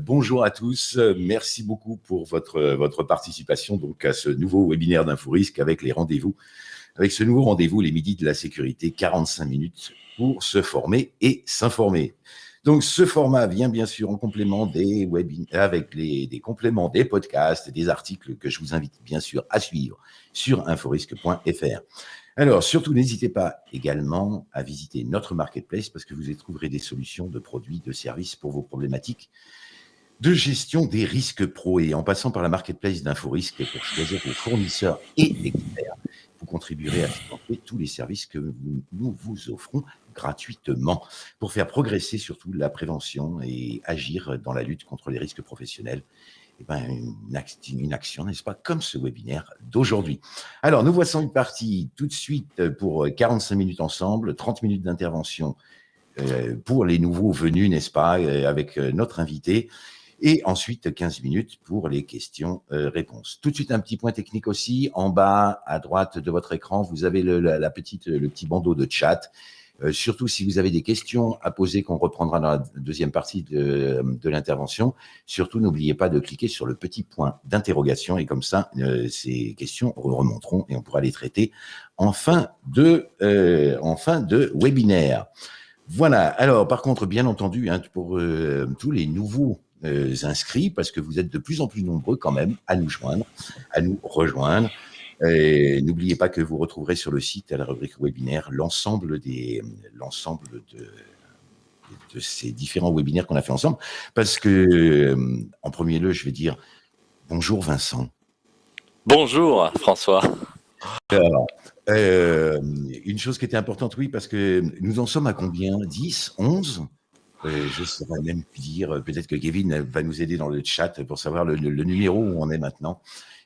bonjour à tous. Merci beaucoup pour votre, participation donc, à ce nouveau webinaire d'InfoRisque avec les rendez-vous. Avec ce nouveau rendez-vous, les midis de la sécurité, 45 minutes pour se former et s'informer. Donc, ce format vient bien sûr en complément des webinaires, avec des compléments des podcasts des articles que je vous invite bien sûr à suivre sur inforisque.fr. Alors, surtout, n'hésitez pas également à visiter notre marketplace parce que vous y trouverez des solutions de produits, de services pour vos problématiques de gestion des risques pro. Et en passant par la marketplace d'InfoRisque pour choisir vos fournisseurs et experts, vous contribuerez à financer tous les services que nous vous offrons gratuitement pour faire progresser surtout la prévention et agir dans la lutte contre les risques professionnels eh ben, une, action, n'est-ce pas, comme ce webinaire d'aujourd'hui. Alors, nous voici une partie tout de suite pour 45 minutes ensemble, 30 minutes d'intervention euh, pour les nouveaux venus, n'est-ce pas, euh, avec euh, notre invité, et ensuite 15 minutes pour les questions-réponses. Tout de suite, un petit point technique aussi. En bas, à droite de votre écran, vous avez le, la petite, le petit bandeau de chat euh, surtout si vous avez des questions à poser qu'on reprendra dans la deuxième partie de, l'intervention, surtout n'oubliez pas de cliquer sur le petit point d'interrogation et comme ça, euh, ces questions remonteront et on pourra les traiter en fin de, euh, en fin de webinaire. Voilà, alors par contre, bien entendu, hein, pour tous les nouveaux inscrits, parce que vous êtes de plus en plus nombreux quand même à nous joindre, à nous rejoindre. Et n'oubliez pas que vous retrouverez sur le site, à la rubrique webinaire, l'ensemble des, l'ensemble de, de ces différents webinaires qu'on a fait ensemble. Parce que, euh, en premier lieu, je vais dire bonjour Vincent. Bonjour François. Euh, une chose qui était importante, oui, parce que nous en sommes à combien? 10 11 euh, Je saurais même dire, peut-être que Kevin va nous aider dans le chat pour savoir le numéro où on est maintenant.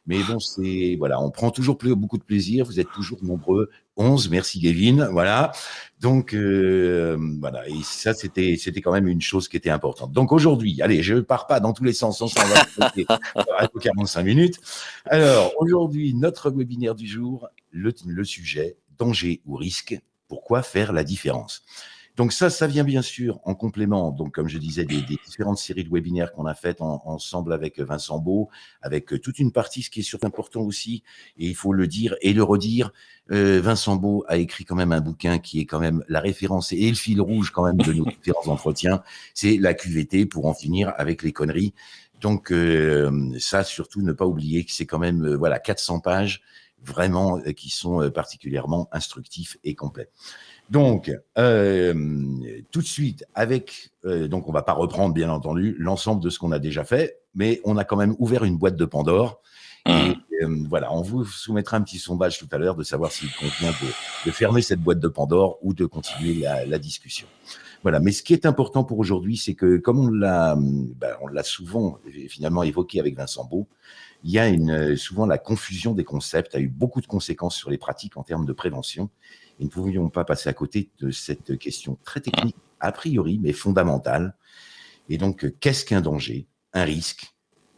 Mais bon, c'est voilà, on prend toujours beaucoup de plaisir. Vous êtes toujours nombreux. 11, merci Gavin. Voilà. Donc euh, voilà, et ça c'était c'était quand même une chose qui était importante. Donc aujourd'hui, allez, je pars pas dans tous les sens, on va 45 minutes. Alors aujourd'hui, notre webinaire du jour, le, le sujet danger ou risque. Pourquoi faire la différence? Donc ça, ça vient bien sûr en complément, donc comme je disais, des, différentes séries de webinaires qu'on a faites ensemble avec Vincent Beau, avec euh, toute une partie, ce qui est surtout important aussi, et il faut le dire et le redire, euh, Vincent Beau a écrit quand même un bouquin qui est quand même la référence et le fil rouge quand même de nos différents entretiens, c'est la QVT pour en finir avec les conneries. Donc euh, ça, surtout, ne pas oublier que c'est quand même voilà 400 pages vraiment qui sont particulièrement instructifs et complets. Donc, euh, tout de suite, avec, euh, donc on va pas reprendre bien entendu l'ensemble de ce qu'on a déjà fait, mais on a quand même ouvert une boîte de Pandore. Et mmh. euh, voilà, on vous soumettra un petit sondage tout à l'heure de savoir s'il convient de, fermer cette boîte de Pandore ou de continuer la, discussion. Voilà, mais ce qui est important pour aujourd'hui, c'est que comme on l'a, ben, on l'a souvent finalement évoqué avec Vincent Beau, il y a une, souvent la confusion des concepts a eu beaucoup de conséquences sur les pratiques en termes de prévention nous ne pouvions pas passer à côté de cette question très technique, a priori, mais fondamentale. Et donc, qu'est-ce qu'un danger, un risque,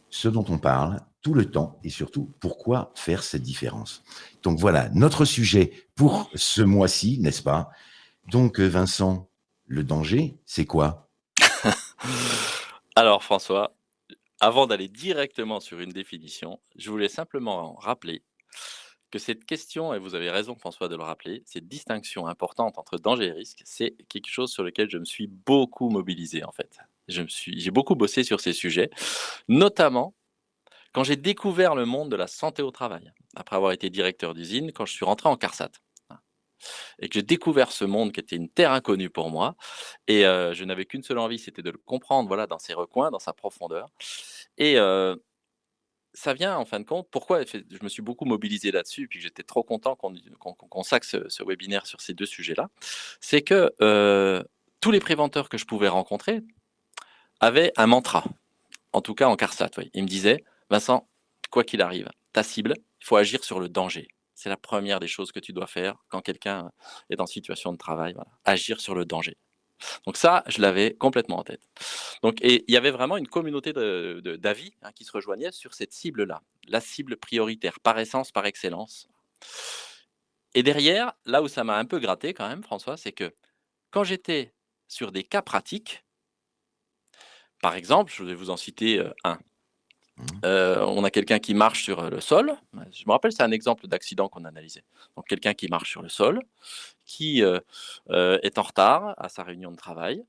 ce dont on parle tout le temps et surtout, pourquoi faire cette différence? Donc voilà, notre sujet pour ce mois-ci, n'est-ce pas? Donc Vincent, le danger, c'est quoi? Alors François, avant d'aller directement sur une définition, je voulais simplement rappeler cette question, et vous avez raison François de le rappeler, cette distinction importante entre danger et risque, c'est quelque chose sur lequel je me suis beaucoup mobilisé en fait. J'ai beaucoup bossé sur ces sujets, notamment quand j'ai découvert le monde de la santé au travail, après avoir été directeur d'usine, quand je suis rentré en CARSAT et que j'ai découvert ce monde qui était une terre inconnue pour moi. Et euh, je n'avais qu'une seule envie, c'était de le comprendre voilà, dans ses recoins, dans sa profondeur. Et euh, ça vient en fin de compte, pourquoi je me suis beaucoup mobilisé là-dessus, puis j'étais trop content qu'on consacre ce, webinaire sur ces deux sujets-là, c'est que euh, tous les préventeurs que je pouvais rencontrer avaient un mantra, en tout cas en CARSAT. Ils me disaient, Vincent, quoi qu'il arrive, ta cible, il faut agir sur le danger. C'est la première des choses que tu dois faire quand quelqu'un est en situation de travail, agir sur le danger. Donc ça, je l'avais complètement en tête. Donc, et il y avait vraiment une communauté d'avis hein, qui se rejoignait sur cette cible-là, la cible prioritaire, par essence, par excellence. Et derrière, là où ça m'a un peu gratté quand même, François, c'est que quand j'étais sur des cas pratiques, Par exemple, je vais vous en citer, heu, un. Heu, on a quelqu'un qui marche sur, heu, le sol. Je me rappelle, c'est un exemple d'accident qu'on analysait. Donc quelqu'un qui marche sur le sol, qui, heu, est en retard à sa réunion de travail,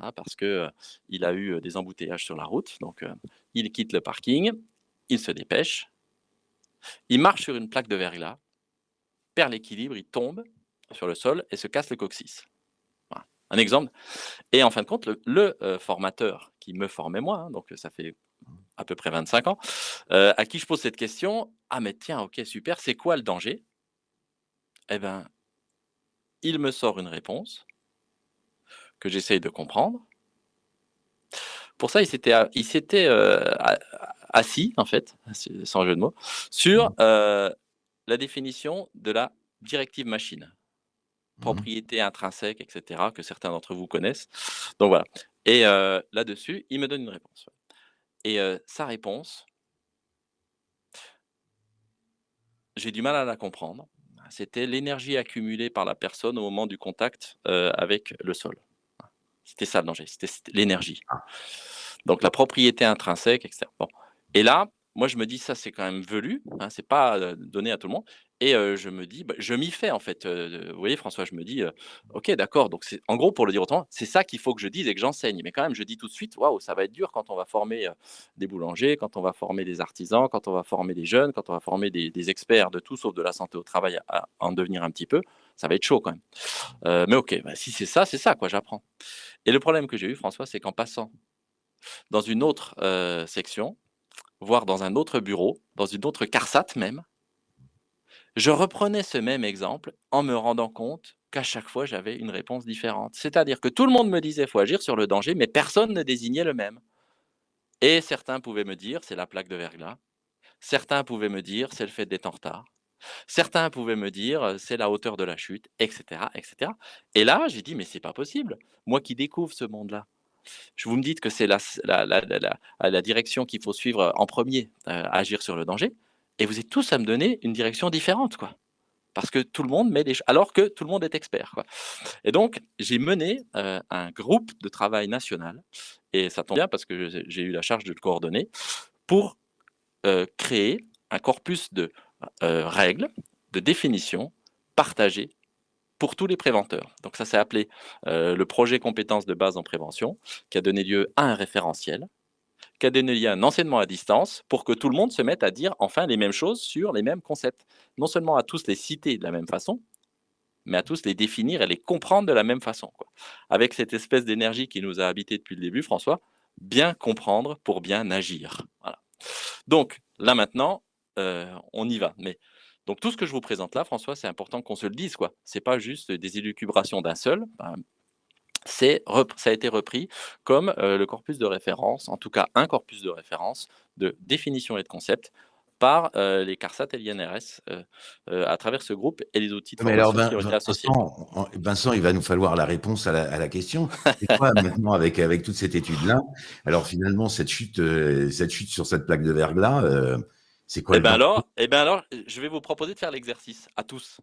hein, parce que, heu, il a eu, des embouteillages sur la route. Donc, il quitte le parking, il se dépêche. Il marche sur une plaque de verglas, perd l'équilibre, il tombe sur le sol et se casse le coccyx. Un exemple et en fin de compte, le formateur qui me formait moi, hein, donc ça fait. À peu près 25 ans, heu, à qui je pose cette question: «Ah mais tiens, OK, super, c'est quoi le danger?» et ben il me sort une réponse que j'essaye de comprendre. Pour ça, il s'était a il s'était, heu, a assis, en fait, sans jeu de mots, sur, Mmh. la définition de la directive machine. Mmh mh. Propriété intrinsèque et cetera, que certains d'entre vous connaissent. Donc voilà et là-dessus, il me donne une réponse, et sa réponse j'ai du mal à la comprendre. C'était l'énergie accumulée par la personne au moment du contact, avec le sol. C'était ça le danger, c'était l'énergie. Ah. Donc la propriété intrinsèque et cetera. Bon et là, moi je me dis: «Ça, c'est quand même velu, hein, c'est pas, donné à tout le monde» et je me dis, bah, je m'y fais en fait, vous voyez François? Je me dis, «OK d'accord, donc c'est» en gros pour le dire autrement, c'est ça qu'il faut que je dise et que j'enseigne. Mais quand même, je dis tout de suite: «Waouh, ça va être dur quand on va former, des boulangers, quand on va former des artisans, quand on va former des jeunes, quand on va former des experts de tout sauf de la santé au travail à en devenir un petit peu, ça va être chaud quand même». Mais OK, bah, si c'est ça, c'est ça quoi, j'apprends et le problème que j'ai eu François, c'est qu'en passant dans une autre, section, voire dans un autre bureau, dans une autre CARSAT même je reprenais ce même exemple en me rendant compte qu'à chaque fois, j'avais une réponse différente. C'est-à-dire que tout le monde me disait: «Faut agir sur le danger», mais personne ne désignait le même et certains pouvaient me dire: «C'est la plaque de verglas». Certains pouvaient me dire: «C'est le fait d'être en retard». Certains pouvaient me dire: «Heu, c'est la hauteur de la chute» et cetera et cetera et là, j'ai dit: «Mais c'est pas possible, moi qui découvre ce monde-là, je vous me dites que c'est la la direction qu'il faut suivre, heu, en 1er, heu, agir sur le danger et vous êtes tous à me donner une direction différente, quoi». Parce que tout le monde met des alors que tout le monde est expert, quoi et donc j'ai mené, heu, un groupe de travail national et ça tombe bien parce que j'ai eu la charge de le coordonner pour, créer un corpus de, règles, de définitions partagées pour tous les préventeurs. Donc ça s'est appelé, heu, le projet compétences de base en prévention, qui a donné lieu à un référentiel, qui a donné lieu à un enseignement à distance pour que tout le monde se mette à dire enfin les mêmes choses sur les mêmes concepts. Non seulement à tous les citer de la même façon, mais à tous les définir et les comprendre de la même façon. Avec cette espèce d'énergie qui nous a habités depuis le début François, bien comprendre pour bien agir. Voilà. Donc là maintenant, heu, on y va, mais donc tout ce que je vous présente là François, c'est important qu'on se le dise, quoi. C'est pas juste des élucubrations d'un seul, ben, ça a été repris comme, heu, le corpus de référence, en tout cas un corpus de référence de définition et de concept par, heu, les CARSAT et l'INRS, heu, à travers ce groupe et les outils de Mais alors qui ont été associés. Vincent en Vincent, il va nous falloir la réponse à la à la question. C'est quoi maintenant avec avec toute cette étude-là, alors finalement cette chute, cette chute sur cette plaque de verglas, c'est quoi Et le ben alors et ben alors, je vais vous proposer de faire l'exercice à tous.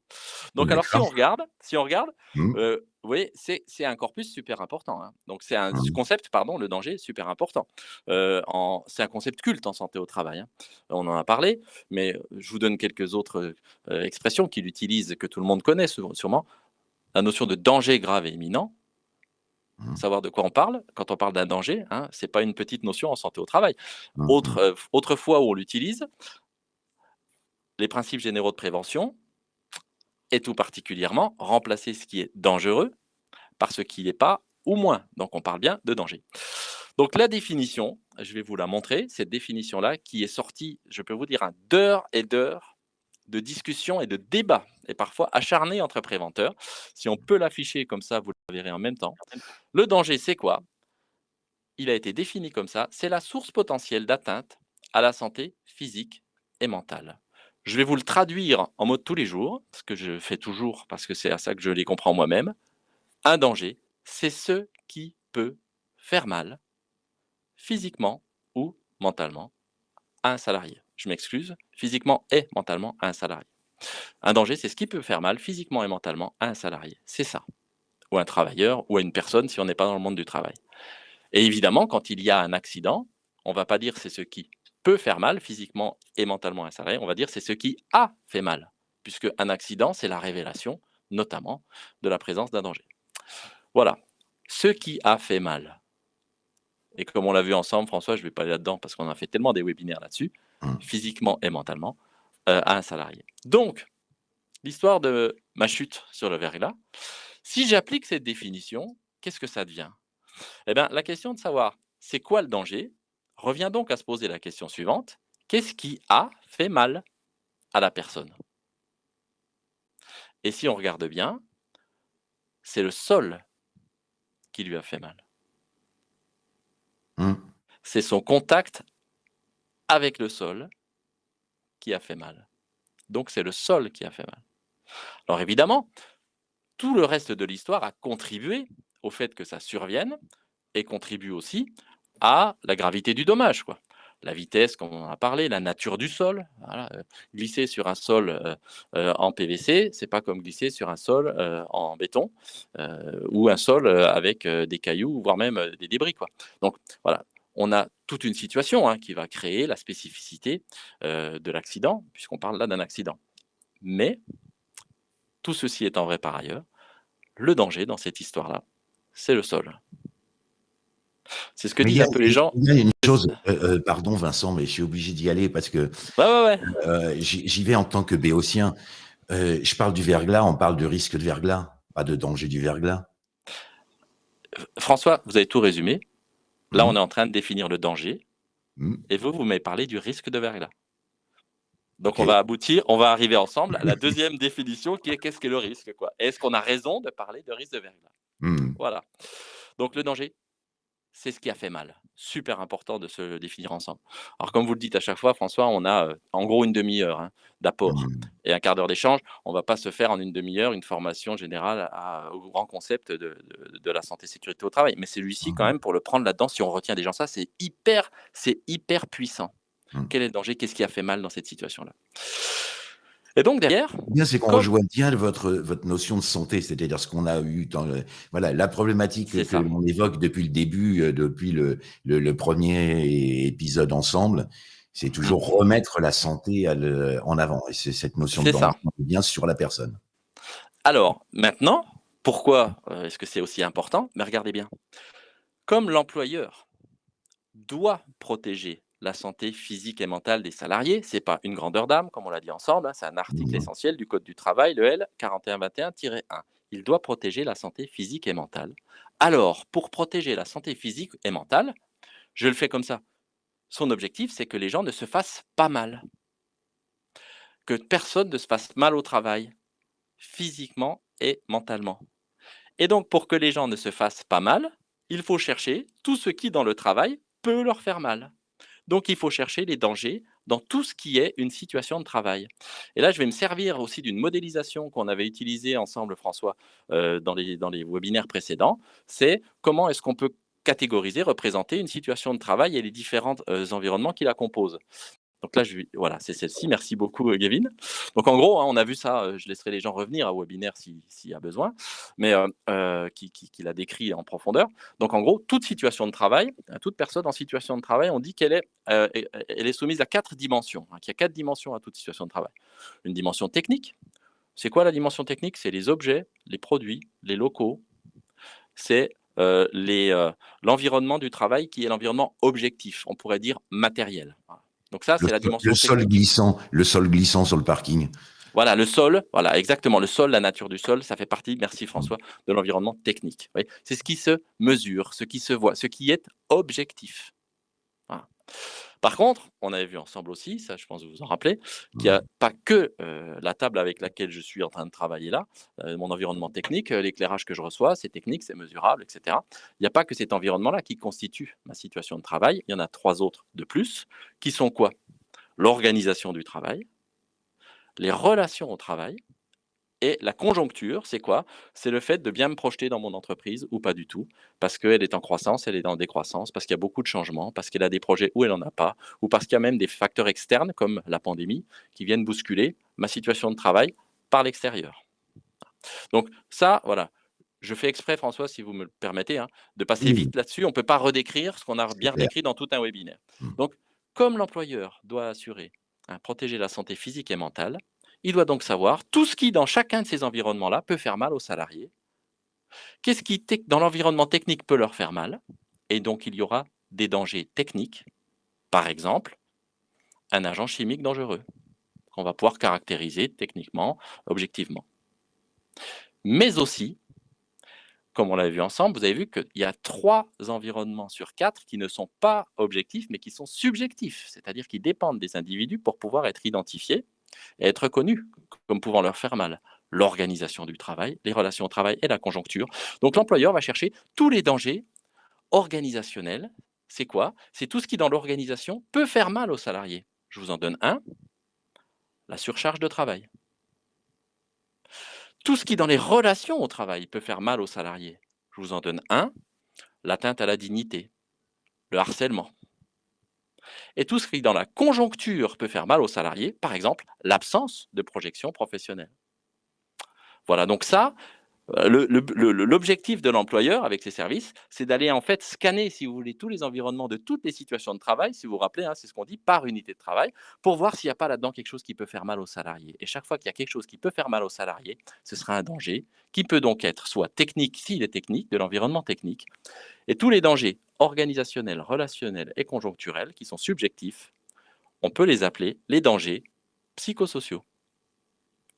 Donc alors si on regarde si on regarde, Mmh. heu, vous voyez, c'est c'est un corpus super important, hein. Donc c'est un Mmh. concept, pardon, le danger, super important. En c'est un concept culte en santé au travail, hein. On en a parlé, mais je vous donne quelques autres, heu, expressions qu'il utilise, que tout le monde connaît sûre sûrement. La notion de danger grave et imminent Mmh. savoir de quoi on parle, quand on parle d'un danger, hein, c'est pas une petite notion en santé au travail. Mmh Autre, mh. heu, f autre fois où on l'utilise les principes généraux de prévention et tout particulièrement, remplacer ce qui est dangereux par ce qui l'est pas ou moins. Donc on parle bien de danger. Donc la définition, je vais vous la montrer, cette définition-là qui est sortie, je peux vous dire, hein, d'heures et d'heures de discussions et de débats et parfois acharnés entre préventeurs. Si on peut l'afficher comme ça, vous le verrez en même temps. Le danger, c'est quoi? Il a été défini comme ça, c'est la source potentielle d'atteinte à la santé physique et mentale. Je vais vous le traduire en mots de tous les jours, ce que je fais toujours parce que c'est à ça que je les comprends moi-même. Un danger, c'est ce qui peut faire mal physiquement ou mentalement à un salarié. Je m'excuse, physiquement et mentalement à un salarié. Un danger, c'est ce qui peut faire mal physiquement et mentalement à un salarié, c'est ça. Ou un travailleur ou à une personne si on n'est pas dans le monde du travail. Et évidemment, quand il y a un accident, on ne va pas dire c'est ce qui peut faire mal physiquement et mentalement à un salarié, on va dire c'est ce qui a fait mal, puisque un accident, c'est la révélation, notamment, de la présence d'un danger. Voilà, ce qui a fait mal. Et comme on l'a vu ensemble, François, je ne vais pas aller là-dedans parce qu'on a fait tellement des webinaires là-dessus, mmh. physiquement et mentalement, euh, à un salarié. Donc, l'histoire de ma chute sur le verglas, si j'applique cette définition, qu'est-ce que ça devient? Eh bien, la question de savoir c'est quoi le danger? Revient donc à se poser la question suivante qu'est-ce qui a fait mal à la personne? Et si on regarde bien, c'est le sol qui lui a fait mal. Mmh. C'est son contact avec le sol qui a fait mal. Donc c'est le sol qui a fait mal. Alors évidemment, tout le reste de l'histoire a contribué au fait que ça survienne et contribue aussi à la gravité du dommage. Quoi. La vitesse, comme on a parlé, la nature du sol. Euh, glisser sur un sol euh, euh, en PVC, c'est pas comme glisser sur un sol en béton ou un sol avec des cailloux, voire même des débris. Quoi. Donc voilà, on a toute une situation hein, qui va créer la spécificité de l'accident, puisqu'on parle là d'un accident. Mais, tout ceci étant vrai par ailleurs, le danger dans cette histoire-là, c'est le sol. C'est ce que disent un peu les gens. Il y a une chose, euh, euh, pardon Vincent, mais je suis obligé d'y aller parce que euh, j'y vais en tant que béotien. je parle du verglas, on parle de risque de verglas, pas de danger du verglas. François, vous avez tout résumé. Là, mmh. on est en train de définir le danger. Mmh. Et vous, vous m'avez parlé du risque de verglas. Donc, on va aboutir, on va arriver ensemble à la deuxième définition qui est qu'est-ce qu'est le risque Est-ce qu'on a raison de parler de risque de verglas? Mmh. Voilà. Donc, le danger, c'est ce qui a fait mal. Super important de se définir ensemble. Alors, comme vous le dites à chaque fois, François, on a en gros une demi-heure hein, d'apport mmh. et un quart d'heure d'échange. On ne va pas se faire en une demi-heure une formation générale au grand concept de, la santé-sécurité au travail. Mais celui-ci, quand mmh. même, pour le prendre là-dedans, si on retient des gens ça, c'est hyper, c'est hyper puissant. Mmh. Quel est le danger? Qu'est-ce qui a fait mal dans cette situation-là? Et donc derrière, bien c'est qu'on rejoint bien votre votre notion de santé, c'est-à-dire ce qu'on a eu dans voilà la problématique que l'on évoque depuis le début, euh, depuis le, le, premier épisode ensemble, c'est toujours mmh. remettre la santé en avant. Et c'est cette notion de santé bien sur la personne. Alors maintenant, pourquoi euh, est-ce que c'est aussi important? Mais regardez bien, comme l'employeur doit protéger la santé physique et mentale des salariés. Ce n'est pas une grandeur d'âme, comme on l'a dit ensemble, hein, c'est un article essentiel du Code du travail, le L 4121-1. Il doit protéger la santé physique et mentale. Alors, pour protéger la santé physique et mentale, je le fais comme ça. Son objectif, c'est que les gens ne se fassent pas mal. Que personne ne se fasse mal au travail, physiquement et mentalement. Et donc, pour que les gens ne se fassent pas mal, il faut chercher tout ce qui, dans le travail, peut leur faire mal. Donc, il faut chercher les dangers dans tout ce qui est une situation de travail. Et là, je vais me servir aussi d'une modélisation qu'on avait utilisée ensemble, François, euh, dans, les, webinaires précédents. C'est comment est-ce qu'on peut catégoriser, représenter une situation de travail et les différents euh, environnements qui la composent. Donc là, je, voilà, c'est celle-ci. Merci beaucoup, euh, Gavin. Donc en gros, hein, on a vu ça. Euh, je laisserai les gens revenir au webinaire s'il y a besoin, mais euh, qui, l'a décrit en profondeur. Donc en gros, toute situation de travail, toute personne en situation de travail, on dit qu'elle est, elle est soumise à quatre dimensions. Hein, qu'il y a quatre dimensions à toute situation de travail. Une dimension technique. C'est quoi la dimension technique? C'est les objets, les produits, les locaux. C'est l'environnement du travail qui est l'environnement objectif. On pourrait dire matériel. Donc ça, c'est la dimension. Le sol glissant, le sol glissant sur le parking. Voilà, le sol, voilà, exactement. Le sol, la nature du sol, ça fait partie, merci François, de l'environnement technique. C'est ce qui se mesure, ce qui se voit, ce qui est objectif. Par contre, on avait vu ensemble aussi, ça je pense que vous vous en rappelez, qu'il n'y a pas que euh, la table avec laquelle je suis en train de travailler là, euh, mon environnement technique, euh, l'éclairage que je reçois, c'est technique, c'est mesurable, etc. Il n'y a pas que cet environnement-là qui constitue ma situation de travail, il y en a trois autres de plus, qui sont quoi? L'organisation du travail, les relations au travail et la conjoncture, c'est quoi? C'est le fait de bien me projeter dans mon entreprise ou pas du tout, parce qu'elle est en croissance, elle est en décroissance, parce qu'il y a beaucoup de changements, parce qu'elle a des projets où elle n'en a pas, ou parce qu'il y a même des facteurs externes comme la pandémie qui viennent bousculer ma situation de travail par l'extérieur. Donc ça, voilà, je fais exprès, François, si vous me le permettez, hein, de passer vite là-dessus. On ne peut pas redécrire ce qu'on a bien redécrit dans tout un webinaire. Mmh. Donc, comme l'employeur doit assurer, hein, protéger la santé physique et mentale, il doit donc savoir tout ce qui, dans chacun de ces environnements-là, peut faire mal aux salariés. Qu'est-ce qui, dans l'environnement technique, peut leur faire mal? Et donc, il y aura des dangers techniques. Par exemple, un agent chimique dangereux qu'on va pouvoir caractériser techniquement, objectivement. Mais aussi, comme on l'a vu ensemble, vous avez vu qu'il y a trois environnements sur quatre qui ne sont pas objectifs, mais qui sont subjectifs, c'est-à-dire qui dépendent des individus pour pouvoir être identifiés et être reconnus comme pouvant leur faire mal. L'organisation du travail, les relations au travail et la conjoncture. Donc l'employeur va chercher tous les dangers organisationnels. C'est quoi? C'est tout ce qui, dans l'organisation, peut faire mal aux salariés. Je vous en donne un, la surcharge de travail. Tout ce qui, dans les relations au travail, peut faire mal aux salariés. Je vous en donne un, l'atteinte à la dignité, le harcèlement. Et tout ce qui, dans la conjoncture, peut faire mal aux salariés, par exemple, l'absence de projection professionnelle. Voilà, donc ça, L'objectif de l'employeur avec ses services, c'est d'aller en fait scanner, si vous voulez, tous les environnements de toutes les situations de travail, si vous vous rappelez, hein, c'est ce qu'on dit, par unité de travail, pour voir s'il n'y a pas là-dedans quelque chose qui peut faire mal aux salariés. Et chaque fois qu'il y a quelque chose qui peut faire mal aux salariés, ce sera un danger qui peut donc être soit technique, s'il est technique, de l'environnement technique, et tous les dangers organisationnels, relationnels et conjoncturels qui sont subjectifs, on peut les appeler les dangers psychosociaux,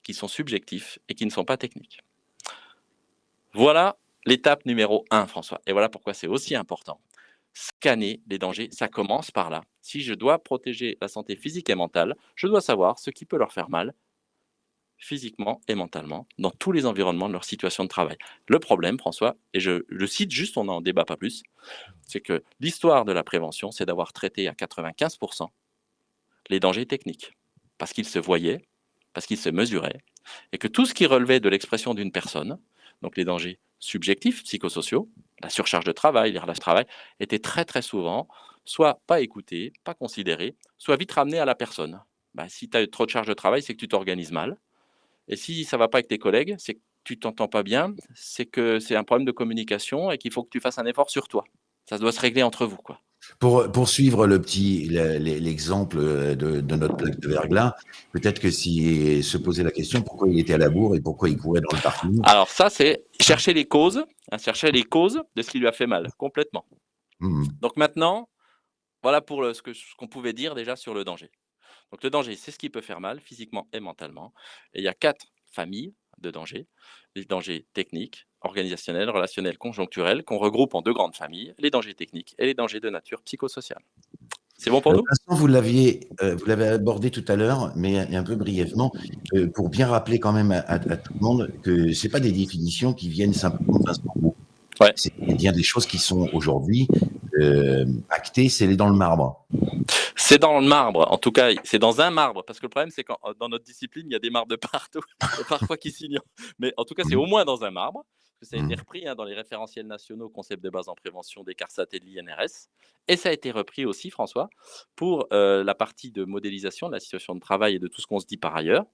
qui sont subjectifs et qui ne sont pas techniques. Voilà l'étape numéro 1, François. Et voilà pourquoi c'est aussi important. Scanner les dangers, ça commence par là. Si je dois protéger la santé physique et mentale, je dois savoir ce qui peut leur faire mal physiquement et mentalement dans tous les environnements de leur situation de travail. Le problème, François, et je le cite juste, on n'en débat pas plus, c'est que l'histoire de la prévention, c'est d'avoir traité à 95% les dangers techniques, parce qu'ils se voyaient, parce qu'ils se mesuraient, et que tout ce qui relevait de l'expression d'une personne, donc les dangers subjectifs, psychosociaux, la surcharge de travail, les relations de travail, étaient très très souvent soit pas écoutés, pas considérés, soit vite ramenés à la personne. Bah, si tu as trop de charge de travail, c'est que tu t'organises mal. Et si ça va pas avec tes collègues, c'est que tu t'entends pas bien, c'est que c'est un problème de communication et qu'il faut que tu fasses un effort sur toi. Ça doit se régler entre vous. quoi. Pour poursuivre le petit l'exemple euh, de, de, notre plaque de verglas, peut-être que si se posait la question pourquoi il était à la bourre et pourquoi il courait dans le parking. Alors ça, c'est chercher les causes, hein, chercher les causes de ce qui lui a fait mal, complètement. Mmh. Donc maintenant, voilà pour le, ce qu'on ce qu'on pouvait dire déjà sur le danger. Donc le danger, c'est ce qui peut faire mal physiquement et mentalement. Et il y a quatre familles de dangers. Les dangers techniques, organisationnels, relationnels, conjoncturels, qu'on regroupe en deux grandes familles, les dangers techniques et les dangers de nature psychosociale. C'est bon pour nous? Vous l'aviez, euh, vous l'avez abordé tout à l'heure, mais un peu brièvement, euh, pour bien rappeler quand même à, tout le monde que c'est pas des définitions qui viennent simplement d'un. Ouais. C'est bien des choses qui sont aujourd'hui euh, actées, c'est dans le marbre. C'est dans le marbre, en tout cas, c'est dans un marbre, parce que le problème, c'est que dans notre discipline, il y a des marbres de partout, et parfois qui s'ignorent. Mais en tout cas, c'est au moins dans un marbre, que ça a été repris hein, dans les référentiels nationaux concept de base en prévention des CARSAT et de l'INRS, et ça a été repris aussi, François, pour euh, la partie de modélisation de la situation de travail et de tout ce qu'on se dit par ailleurs,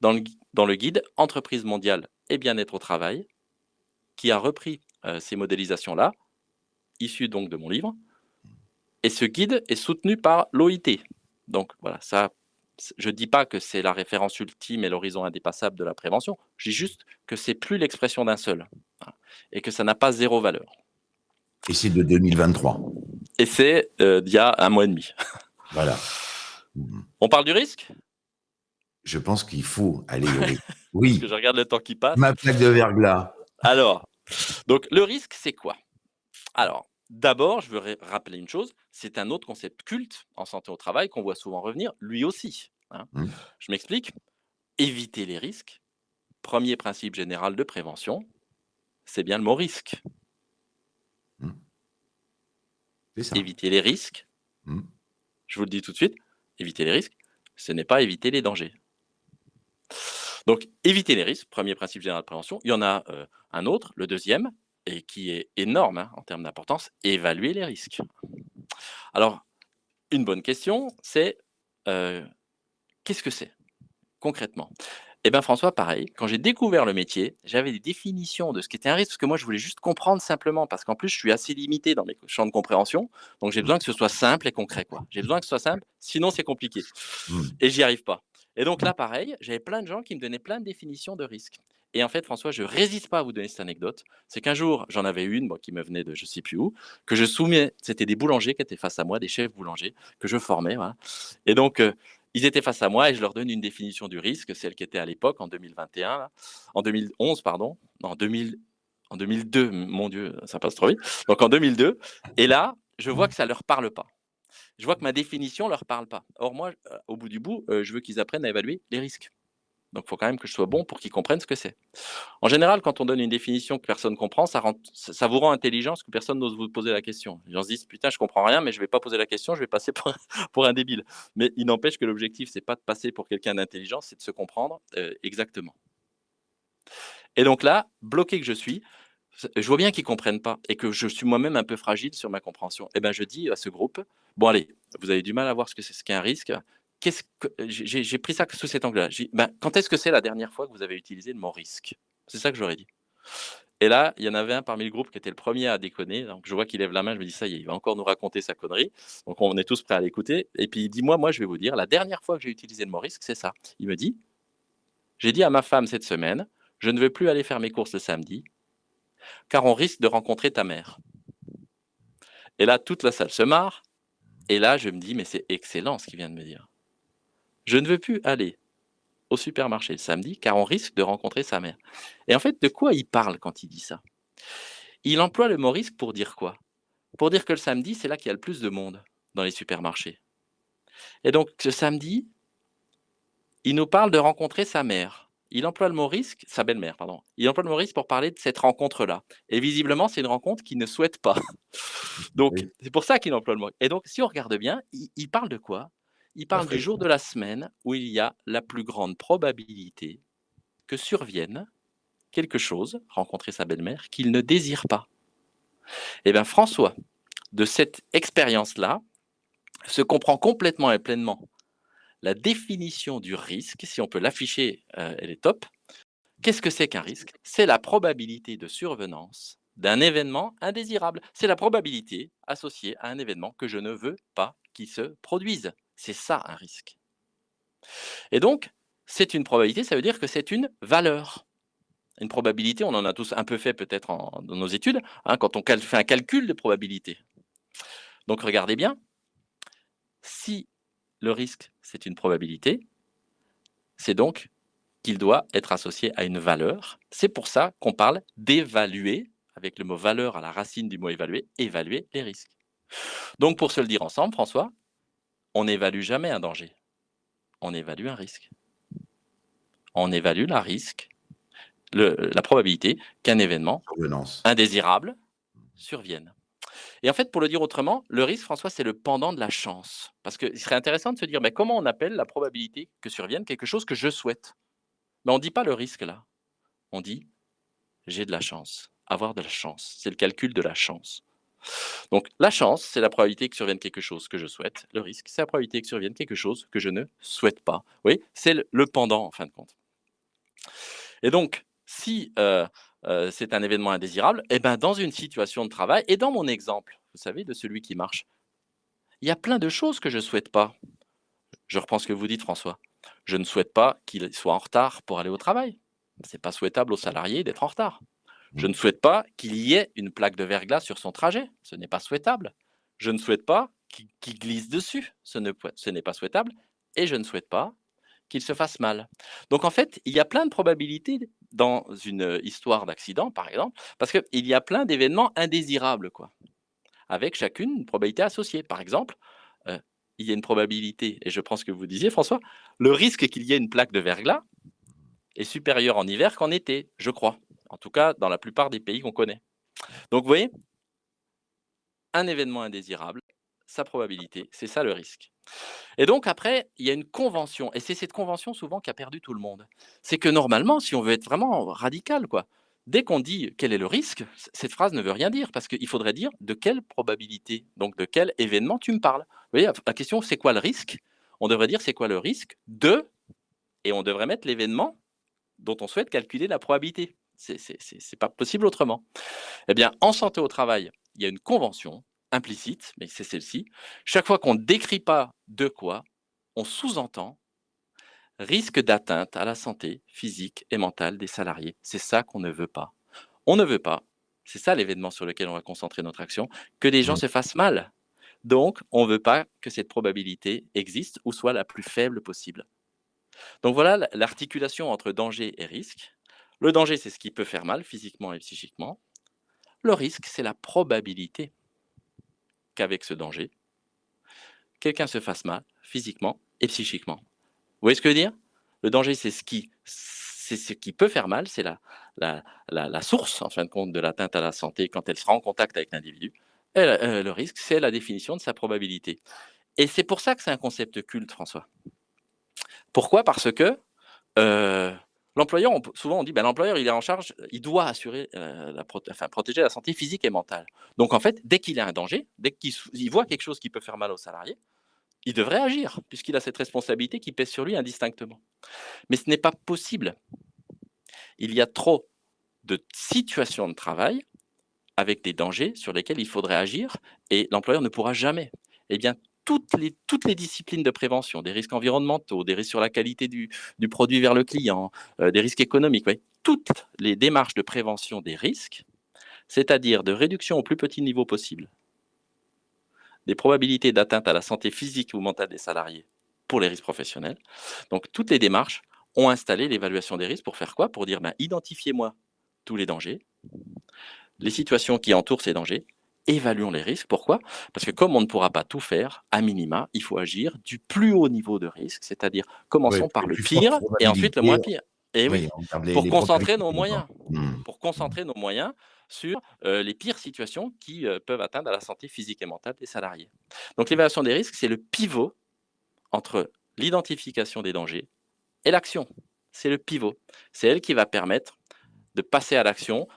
dans le, dans le guide Entreprise mondiale et bien-être au travail, qui a repris euh, ces modélisations-là, issues donc de mon livre, et ce guide est soutenu par l'OIT. Donc voilà, ça, je ne dis pas que c'est la référence ultime et l'horizon indépassable de la prévention. Je dis juste que c'est plus l'expression d'un seul et que ça n'a pas zéro valeur. Et c'est de 2023. Et c'est euh, d'il y a un mois et demi. Voilà. On parle du risque? Je pense qu'il faut aller au risque. Oui. Parce que je regarde le temps qui passe. Ma plaque de verglas. Alors, donc le risque, c'est quoi? Alors, D'abord, je veux rappeler une chose, c'est un autre concept culte en santé au travail qu'on voit souvent revenir, lui aussi. Hein. Mmh. Je m'explique. Éviter les risques, premier principe général de prévention, c'est bien le mot risque. Mmh. Éviter les risques, mmh. je vous le dis tout de suite, éviter les risques, ce n'est pas éviter les dangers. Donc, éviter les risques, premier principe général de prévention. Il y en a euh, un autre, le deuxième, et qui est énorme hein, en termes d'importance, évaluer les risques. Alors, une bonne question, c'est euh, qu'est-ce que c'est concrètement? Eh bien François, pareil, quand j'ai découvert le métier, j'avais des définitions de ce qu'était un risque, parce que moi je voulais juste comprendre simplement, parce qu'en plus je suis assez limité dans mes champs de compréhension, donc j'ai besoin que ce soit simple et concret. quoi. J'ai besoin que ce soit simple, sinon c'est compliqué. Mmh. Et j'y arrive pas. Et donc là, pareil, j'avais plein de gens qui me donnaient plein de définitions de risque. Et en fait, François, je résiste pas à vous donner cette anecdote. C'est qu'un jour, j'en avais une qui me venait de je sais plus où, que je soumets. C'était des boulangers qui étaient face à moi, des chefs boulangers que je formais. Et donc, ils étaient face à moi et je leur donne une définition du risque, celle qui était à l'époque, en 2021, là, en 2011, pardon, non, en, 2000, en 2002, mon Dieu, ça passe trop vite. Donc en 2002, et là, je vois que ça ne leur parle pas. Je vois que ma définition ne leur parle pas. Or, moi, au bout du bout, je veux qu'ils apprennent à évaluer les risques. Donc, il faut quand même que je sois bon pour qu'ils comprennent ce que c'est. En général, quand on donne une définition que personne ne comprend, ça, vous rend intelligent parce que personne n'ose vous poser la question. Les gens se disent Putain, je comprends rien, mais je ne vais pas poser la question, je vais passer pour, un débile. Mais il n'empêche que l'objectif, c'est pas de passer pour quelqu'un d'intelligent, c'est de se comprendre euh, exactement. Et donc là, bloqué que je suis, je vois bien qu'ils ne comprennent pas et que je suis moi-même un peu fragile sur ma compréhension. Et eh ben, je dis à ce groupe Bon, allez, vous avez du mal à voir ce que c'est ce qu'est un risque qu'est-ce que j'ai pris ça sous cet angle-là. Ben, quand est-ce que c'est la dernière fois que vous avez utilisé le mot risque? C'est ça que j'aurais dit. Et là, il y en avait un parmi le groupe qui était le premier à déconner. Donc, je vois qu'il lève la main. Je me dis, ça y est, il va encore nous raconter sa connerie. Donc, on est tous prêts à l'écouter. Et puis, il dit, moi, moi, je vais vous dire, la dernière fois que j'ai utilisé le mot risque, c'est ça. Il me dit, j'ai dit à ma femme cette semaine, je ne veux plus aller faire mes courses le samedi, car on risque de rencontrer ta mère. Et là, toute la salle se marre. Et là, je me dis, mais c'est excellent ce qu'il vient de me dire. Je ne veux plus aller au supermarché le samedi car on risque de rencontrer sa mère. Et en fait, de quoi il parle quand il dit ça? Il emploie le mot risque pour dire quoi? Pour dire que le samedi, c'est là qu'il y a le plus de monde dans les supermarchés. Et donc, ce samedi, il nous parle de rencontrer sa mère. Il emploie le mot risque, sa belle-mère, pardon. Il emploie le mot risque pour parler de cette rencontre-là. Et visiblement, c'est une rencontre qu'il ne souhaite pas. Donc, c'est pour ça qu'il emploie le mot. Et donc, si on regarde bien, il parle de quoi? Il parle du jour de la semaine où il y a la plus grande probabilité que survienne quelque chose, rencontrer sa belle-mère, qu'il ne désire pas. Eh bien, François, de cette expérience-là, se comprend complètement et pleinement la définition du risque, si on peut l'afficher, euh, elle est top. Qu'est-ce que c'est qu'un risque? C'est la probabilité de survenance d'un événement indésirable. C'est la probabilité associée à un événement que je ne veux pas qu'il se produise. C'est ça un risque. Et donc, c'est une probabilité, ça veut dire que c'est une valeur. Une probabilité, on en a tous un peu fait peut-être dans nos études, hein, quand on fait un calcul de probabilité. Donc regardez bien, si le risque, c'est une probabilité, c'est donc qu'il doit être associé à une valeur. C'est pour ça qu'on parle d'évaluer, avec le mot valeur à la racine du mot évaluer, évaluer les risques. Donc pour se le dire ensemble, François, on n'évalue jamais un danger. On évalue un risque. On évalue la risque, la probabilité qu'un événement indésirable survienne. Et en fait, pour le dire autrement, le risque, François, c'est le pendant de la chance. Parce qu'il serait intéressant de se dire, mais comment on appelle la probabilité que survienne quelque chose que je souhaite? Mais on ne dit pas le risque là. On dit, j'ai de la chance. Avoir de la chance. C'est le calcul de la chance. Donc la chance, c'est la probabilité que survienne quelque chose que je souhaite. Le risque, c'est la probabilité que survienne quelque chose que je ne souhaite pas. Oui, c'est le, pendant en fin de compte. Et donc, si euh, euh, c'est un événement indésirable, eh ben, dans une situation de travail, et dans mon exemple, vous savez, de celui qui marche, il y a plein de choses que je ne souhaite pas. Je reprends ce que vous dites, François. Je ne souhaite pas qu'il soit en retard pour aller au travail. Ce n'est pas souhaitable aux salariés d'être en retard. Je ne souhaite pas qu'il y ait une plaque de verglas sur son trajet. Ce n'est pas souhaitable. Je ne souhaite pas qu'il glisse dessus. Ce n'est pas souhaitable. Et je ne souhaite pas qu'il se fasse mal. Donc en fait, il y a plein de probabilités dans une histoire d'accident, par exemple, parce qu'il y a plein d'événements indésirables, quoi, avec chacune une probabilité associée. Par exemple, euh, il y a une probabilité, et je prends ce que vous disiez, François, le risque qu'il y ait une plaque de verglas est supérieur en hiver qu'en été, je crois. En tout cas, dans la plupart des pays qu'on connaît. Donc, vous voyez, un événement indésirable, sa probabilité, c'est ça le risque. Et donc après, il y a une convention, et c'est cette convention souvent qui a perdu tout le monde. C'est que normalement, si on veut être vraiment radical, quoi, dès qu'on dit quel est le risque, cette phrase ne veut rien dire, parce qu'il faudrait dire de quelle probabilité, donc de quel événement tu me parles. Vous voyez, la question c'est quoi le risque? On devrait dire c'est quoi le risque de, et on devrait mettre l'événement dont on souhaite calculer la probabilité. C'est n'est pas possible autrement. Eh bien, en santé au travail, il y a une convention implicite, mais c'est celle-ci. Chaque fois qu'on ne décrit pas de quoi, on sous-entend risque d'atteinte à la santé physique et mentale des salariés. C'est ça qu'on ne veut pas. On ne veut pas, c'est ça l'événement sur lequel on va concentrer notre action, que des gens mmh. se fassent mal. Donc, on ne veut pas que cette probabilité existe ou soit la plus faible possible. Donc voilà l'articulation entre danger et risque. Le danger, c'est ce qui peut faire mal physiquement et psychiquement. Le risque, c'est la probabilité qu'avec ce danger, quelqu'un se fasse mal physiquement et psychiquement. Vous voyez ce que je veux dire? Le danger, c'est ce qui, c'est ce qui peut faire mal, c'est la, la, la, source, en fin de compte, de l'atteinte à la santé quand elle sera en contact avec l'individu. Euh, le risque, c'est la définition de sa probabilité. Et c'est pour ça que c'est un concept culte, François. Pourquoi? Parce que euh, l'employeur, souvent on dit, ben, l'employeur, il est en charge, il doit assurer, euh, la protéger la santé physique et mentale. Donc en fait, dès qu'il a un danger, dès qu'il voit quelque chose qui peut faire mal au salarié, il devrait agir, puisqu'il a cette responsabilité qui pèse sur lui indistinctement. Mais ce n'est pas possible. Il y a trop de situations de travail avec des dangers sur lesquels il faudrait agir et l'employeur ne pourra jamais. Eh bien, toutes les, toutes les disciplines de prévention, des risques environnementaux, des risques sur la qualité du, produit vers le client, euh, des risques économiques, toutes les démarches de prévention des risques, c'est-à-dire de réduction au plus petit niveau possible des probabilités d'atteinte à la santé physique ou mentale des salariés pour les risques professionnels. Donc, toutes les démarches ont installé l'évaluation des risques pour faire quoi? Pour dire, ben, identifiez-moi tous les dangers, les situations qui entourent ces dangers, évaluons les risques. Pourquoi? Parce que comme on ne pourra pas tout faire, à minima, il faut agir du plus haut niveau de risque, c'est-à-dire commençons par le pire et ensuite le moins pire. Et oui, pour concentrer nos moyens, mmh. pour concentrer nos moyens sur les pires situations qui peuvent atteindre à la santé physique et mentale des salariés. Donc l'évaluation des risques, c'est le pivot entre l'identification des dangers et l'action. C'est le pivot. C'est elle qui va permettre de passer à l'action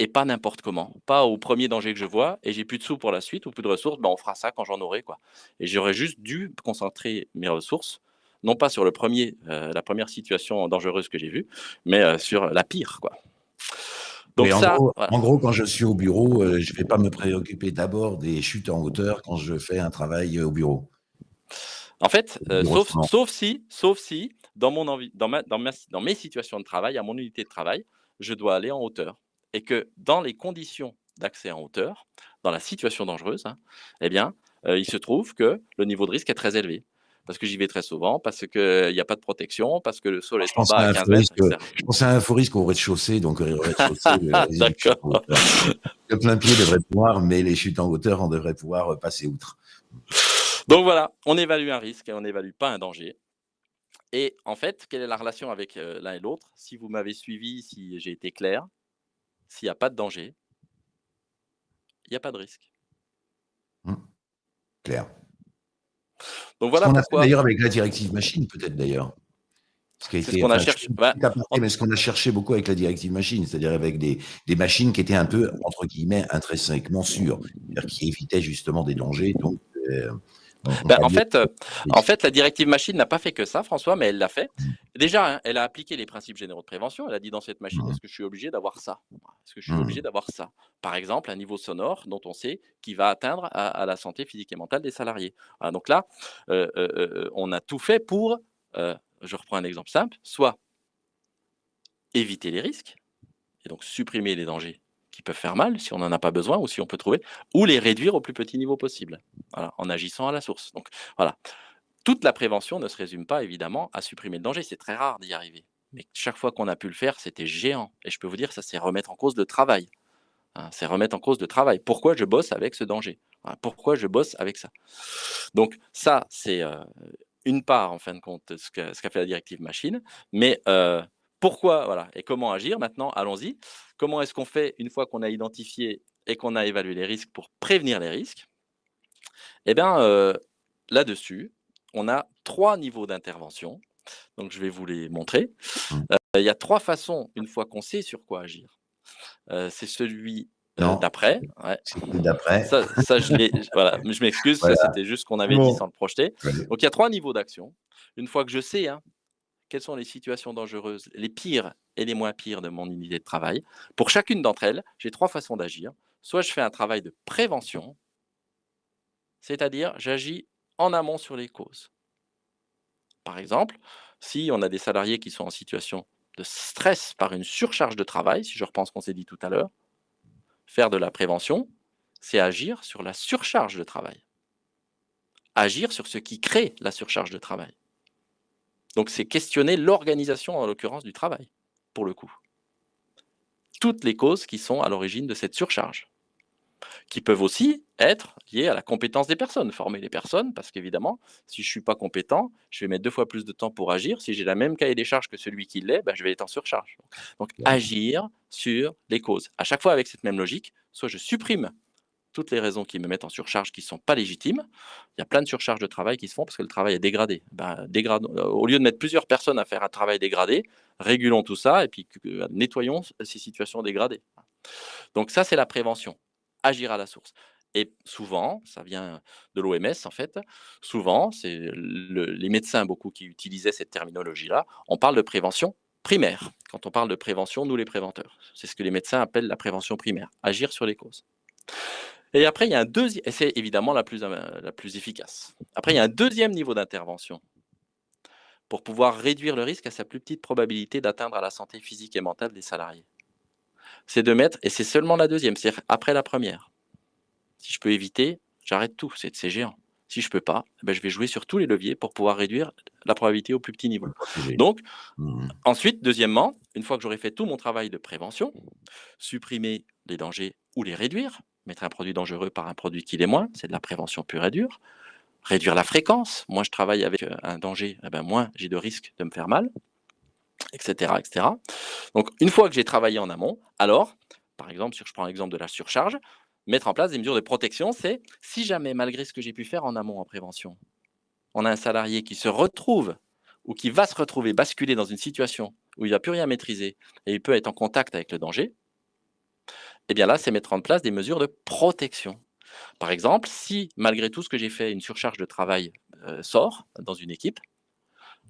et pas n'importe comment. Pas au premier danger que je vois et j'ai plus de sous pour la suite ou plus de ressources, ben on fera ça quand j'en aurai. Quoi. Et j'aurais juste dû concentrer mes ressources, non pas sur le premier, la première situation dangereuse que j'ai vue, mais sur la pire. Quoi. Donc en, gros, quand je suis au bureau, euh, je ne vais pas me préoccuper d'abord des chutes en hauteur quand je fais un travail euh, au bureau. En fait, euh, sauf, sauf, si, sauf si dans, mon envie, dans, ma, dans, dans mes situations de travail, à mon unité de travail, je dois aller en hauteur. Et que dans les conditions d'accès en hauteur, dans la situation dangereuse, hein, eh bien, il se trouve que le niveau de risque est très élevé. Parce que j'y vais très souvent, parce qu'il n'y a pas de protection, parce que le sol est en bas à 15 mètres, Je pense à un faux risque au rez-de-chaussée, donc euh, rez-de-chaussée, le plein pied devrait pouvoir, mais les chutes en hauteur, on devrait pouvoir euh, passer outre. Donc voilà, on évalue un risque et on n'évalue pas un danger. Et en fait, quelle est la relation avec euh, l'un et l'autre? Si vous m'avez suivi, si j'ai été clair, s'il n'y a pas de danger, il n'y a pas de risque. Mmh. Clair. Donc voilà ce qu'on a fait d'ailleurs avec la directive machine, peut-être d'ailleurs. C'est ce qu'on a cherché. Bah, mais ce qu'on a cherché beaucoup avec la directive machine, c'est-à-dire avec des, des, machines qui étaient un peu, entre guillemets, intrinsèquement sûres, qui évitaient justement des dangers. Donc, euh, ben, en, fait, euh, en fait, la directive machine n'a pas fait que ça, François, mais elle l'a fait. Mmh. Déjà, hein, elle a appliqué les principes généraux de prévention. Elle a dit dans cette machine, mmh. est-ce que je suis obligé d'avoir ça Est-ce que je suis mmh. obligé d'avoir ça? Par exemple, un niveau sonore dont on sait qu'il va atteindre à, la santé physique et mentale des salariés. donc là, euh, euh, on a tout fait pour, je reprends un exemple simple, soit éviter les risques, et donc supprimer les dangers qui peuvent faire mal si on n'en a pas besoin ou si on peut trouver, ou les réduire au plus petit niveau possible, en agissant à la source. Donc voilà, toute la prévention ne se résume pas évidemment à supprimer le danger, c'est très rare d'y arriver. Mais chaque fois qu'on a pu le faire, c'était géant. Et je peux vous dire, ça c'est remettre en cause le travail. Hein, c'est remettre en cause le travail. Pourquoi je bosse avec ce danger hein, Pourquoi je bosse avec ça? Donc ça, c'est euh, une part, en fin de compte, ce qu'a fait la directive machine. Mais euh, pourquoi voilà, et comment agir Maintenant, allons-y. Comment est-ce qu'on fait une fois qu'on a identifié et qu'on a évalué les risques pour prévenir les risques? Eh bien, euh, là-dessus, on a trois niveaux d'intervention. Donc, je vais vous les montrer. Mmh. Euh, il y a trois façons, une fois qu'on sait sur quoi agir. Euh, c'est celui d'après. D'après. Ça, je, voilà, je m'excuse, c'était juste ce qu'on avait dit sans le projeter. Donc, il y a trois niveaux d'action. Une fois que je sais hein, quelles sont les situations dangereuses, les pires et les moins pires de mon unité de travail. Pour chacune d'entre elles, j'ai trois façons d'agir. Soit je fais un travail de prévention, c'est-à-dire j'agis en amont sur les causes. Par exemple, si on a des salariés qui sont en situation de stress par une surcharge de travail, si je repense qu'on s'est dit tout à l'heure, faire de la prévention, c'est agir sur la surcharge de travail. Agir sur ce qui crée la surcharge de travail. Donc c'est questionner l'organisation, en l'occurrence, du travail, pour le coup. Toutes les causes qui sont à l'origine de cette surcharge qui peuvent aussi être liées à la compétence des personnes, former les personnes, parce qu'évidemment, si je ne suis pas compétent, je vais mettre deux fois plus de temps pour agir. Si j'ai la même cahier des charges que celui qui l'est, ben, je vais être en surcharge. Donc, agir sur les causes. À chaque fois avec cette même logique, soit je supprime toutes les raisons qui me mettent en surcharge qui ne sont pas légitimes. Il y a plein de surcharges de travail qui se font parce que le travail est dégradé. Ben, au lieu de mettre plusieurs personnes à faire un travail dégradé, régulons tout ça et puis nettoyons ces situations dégradées. Donc ça, c'est la prévention agir à la source. Et souvent, ça vient de l'OMS en fait, souvent, c'est les médecins beaucoup qui utilisaient cette terminologie-là, on parle de prévention primaire. Quand on parle de prévention, nous les préventeurs, c'est ce que les médecins appellent la prévention primaire, agir sur les causes. Et après, il y a un deuxième, et c'est évidemment la plus, euh, la plus efficace. Après, il y a un deuxième niveau d'intervention pour pouvoir réduire le risque à sa plus petite probabilité d'atteindre à la santé physique et mentale des salariés c'est de mettre, et c'est seulement la deuxième, c'est-à-dire après la première. Si je peux éviter, j'arrête tout, c'est géant. Si je ne peux pas, eh ben je vais jouer sur tous les leviers pour pouvoir réduire la probabilité au plus petit niveau. Donc, mmh. ensuite, deuxièmement, une fois que j'aurai fait tout mon travail de prévention, supprimer les dangers ou les réduire, mettre un produit dangereux par un produit qui l'est moins, c'est de la prévention pure et dure. Réduire la fréquence, moins je travaille avec euh, un danger, eh ben moins j'ai de risque de me faire mal etc., etc. Donc, une fois que j'ai travaillé en amont, alors, par exemple, si je prends l'exemple de la surcharge, mettre en place des mesures de protection, c'est si jamais, malgré ce que j'ai pu faire en amont en prévention, on a un salarié qui se retrouve ou qui va se retrouver basculer dans une situation où il n'a plus rien maîtriser et il peut être en contact avec le danger, eh bien là, c'est mettre en place des mesures de protection. Par exemple, si malgré tout ce que j'ai fait, une surcharge de travail euh, sort dans une équipe,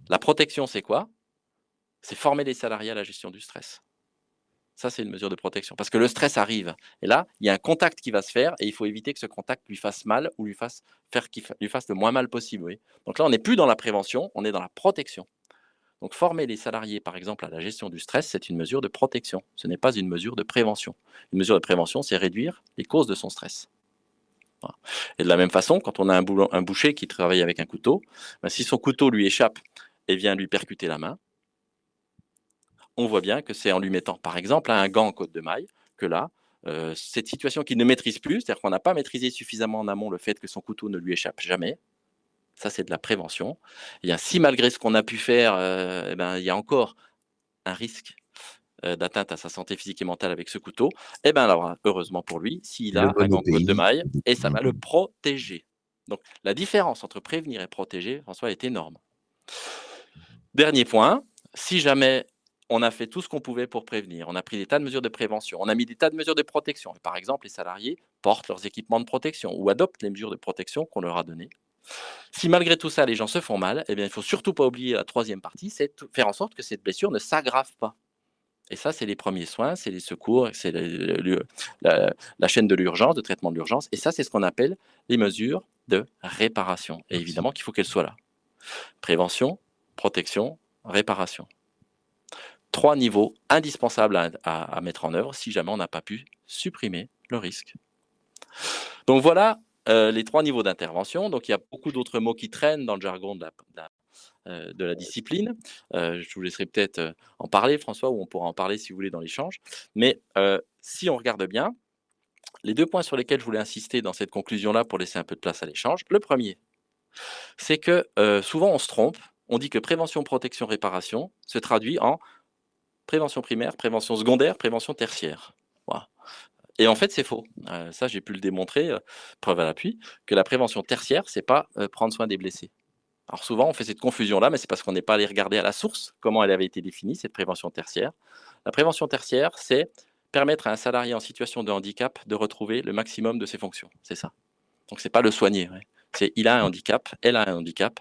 la protection, c'est quoi? C'est former les salariés à la gestion du stress. Ça, c'est une mesure de protection. Parce que le stress arrive. Et là, il y a un contact qui va se faire et il faut éviter que ce contact lui fasse mal ou lui fasse, le moins mal possible. Donc là, on n'est plus dans la prévention, on est dans la protection. Donc former les salariés, par exemple, à la gestion du stress, c'est une mesure de protection. Ce n'est pas une mesure de prévention. Une mesure de prévention, c'est réduire les causes de son stress. Et de la même façon, quand on a un, boucher qui travaille avec un couteau, ben, si son couteau lui échappe et vient lui percuter la main, on voit bien que c'est en lui mettant, par exemple, un gant en côte de maille, que là, euh, cette situation qu'il ne maîtrise plus, c'est-à-dire qu'on n'a pas maîtrisé suffisamment en amont le fait que son couteau ne lui échappe jamais, ça c'est de la prévention. Et si malgré ce qu'on a pu faire, euh, eh ben, il y a encore un risque euh, d'atteinte à sa santé physique et mentale avec ce couteau, eh alors, heureusement pour lui, s'il a un côte de maille, et ça va le protéger. Donc la différence entre prévenir et protéger, François, est énorme. Dernier point, si jamais on a fait tout ce qu'on pouvait pour prévenir. On a pris des tas de mesures de prévention. On a mis des tas de mesures de protection. Par exemple, les salariés portent leurs équipements de protection ou adoptent les mesures de protection qu'on leur a données. Si malgré tout ça, les gens se font mal, eh bien, il ne faut surtout pas oublier la troisième partie, c'est faire en sorte que cette blessure ne s'aggrave pas. Et ça, c'est les premiers soins, c'est les secours, c'est la, la, chaîne de l'urgence, de traitement de l'urgence. Et ça, c'est ce qu'on appelle les mesures de réparation. Et évidemment qu'il faut qu'elles soient là. Prévention, protection, réparation trois niveaux indispensables à, mettre en œuvre si jamais on n'a pas pu supprimer le risque. Donc voilà euh, les trois niveaux d'intervention. Donc il y a beaucoup d'autres mots qui traînent dans le jargon de la, euh, discipline. Euh, je vous laisserai peut-être en parler, François, ou on pourra en parler si vous voulez dans l'échange. Mais si on regarde bien, les deux points sur lesquels je voulais insister dans cette conclusion-là pour laisser un peu de place à l'échange, le premier, c'est que souvent on se trompe, on dit que prévention, protection, réparation se traduit en prévention primaire, prévention secondaire, prévention tertiaire. Et en fait, c'est faux. Euh, ça, j'ai pu le démontrer, euh, preuve à l'appui, que la prévention tertiaire, c'est pas euh, prendre soin des blessés. Alors souvent, on fait cette confusion-là, mais c'est parce qu'on n'est pas allé regarder à la source comment elle avait été définie, cette prévention tertiaire. La prévention tertiaire, c'est permettre à un salarié en situation de handicap de retrouver le maximum de ses fonctions. C'est ça. Donc, c'est pas le soigner. C'est il a un handicap, elle a un handicap,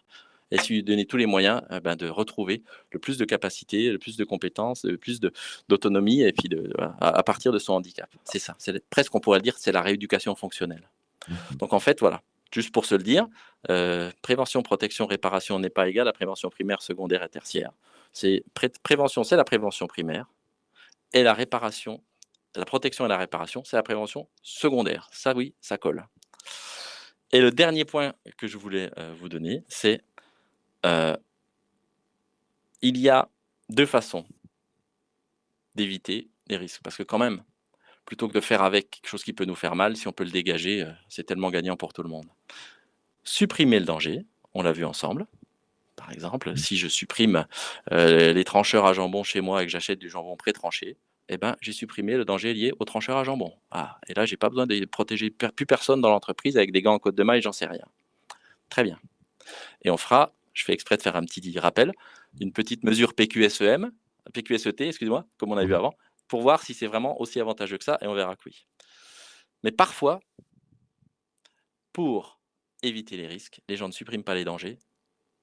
et si lui donnez tous les moyens euh, ben, de retrouver le plus de capacités, le plus de compétences, le plus d'autonomie, et puis de, à, partir de son handicap. C'est ça, c'est presque on pourrait dire c'est la rééducation fonctionnelle. Mmh Donc en fait, voilà, juste pour se le dire, euh, prévention, protection, réparation n'est pas égal à prévention primaire, secondaire et tertiaire. C'est prévention, c'est la prévention primaire, et la réparation, la protection et la réparation, c'est la prévention secondaire. Ça oui, ça colle. Et le dernier point que je voulais euh, vous donner, c'est euh, il y a deux façons d'éviter les risques. Parce que quand même, plutôt que de faire avec quelque chose qui peut nous faire mal, si on peut le dégager, euh, c'est tellement gagnant pour tout le monde. Supprimer le danger, on l'a vu ensemble. Par exemple, si je supprime les trancheurs à jambon chez moi et que j'achète du jambon pré-tranché, eh ben, j'ai supprimé le danger lié au trancheur à jambon. Ah, et là, j'ai pas besoin de protéger plus personne dans l'entreprise avec des gants en côte de maille, j'en sais rien. Très bien. Et on fera, je fais exprès de faire un petit rappel, une petite mesure PQSEM, PQSET, excusez-moi, comme on a vu avant, pour voir si c'est vraiment aussi avantageux que ça, et on verra que oui. Mais parfois, pour éviter les risques, les gens ne suppriment pas les dangers,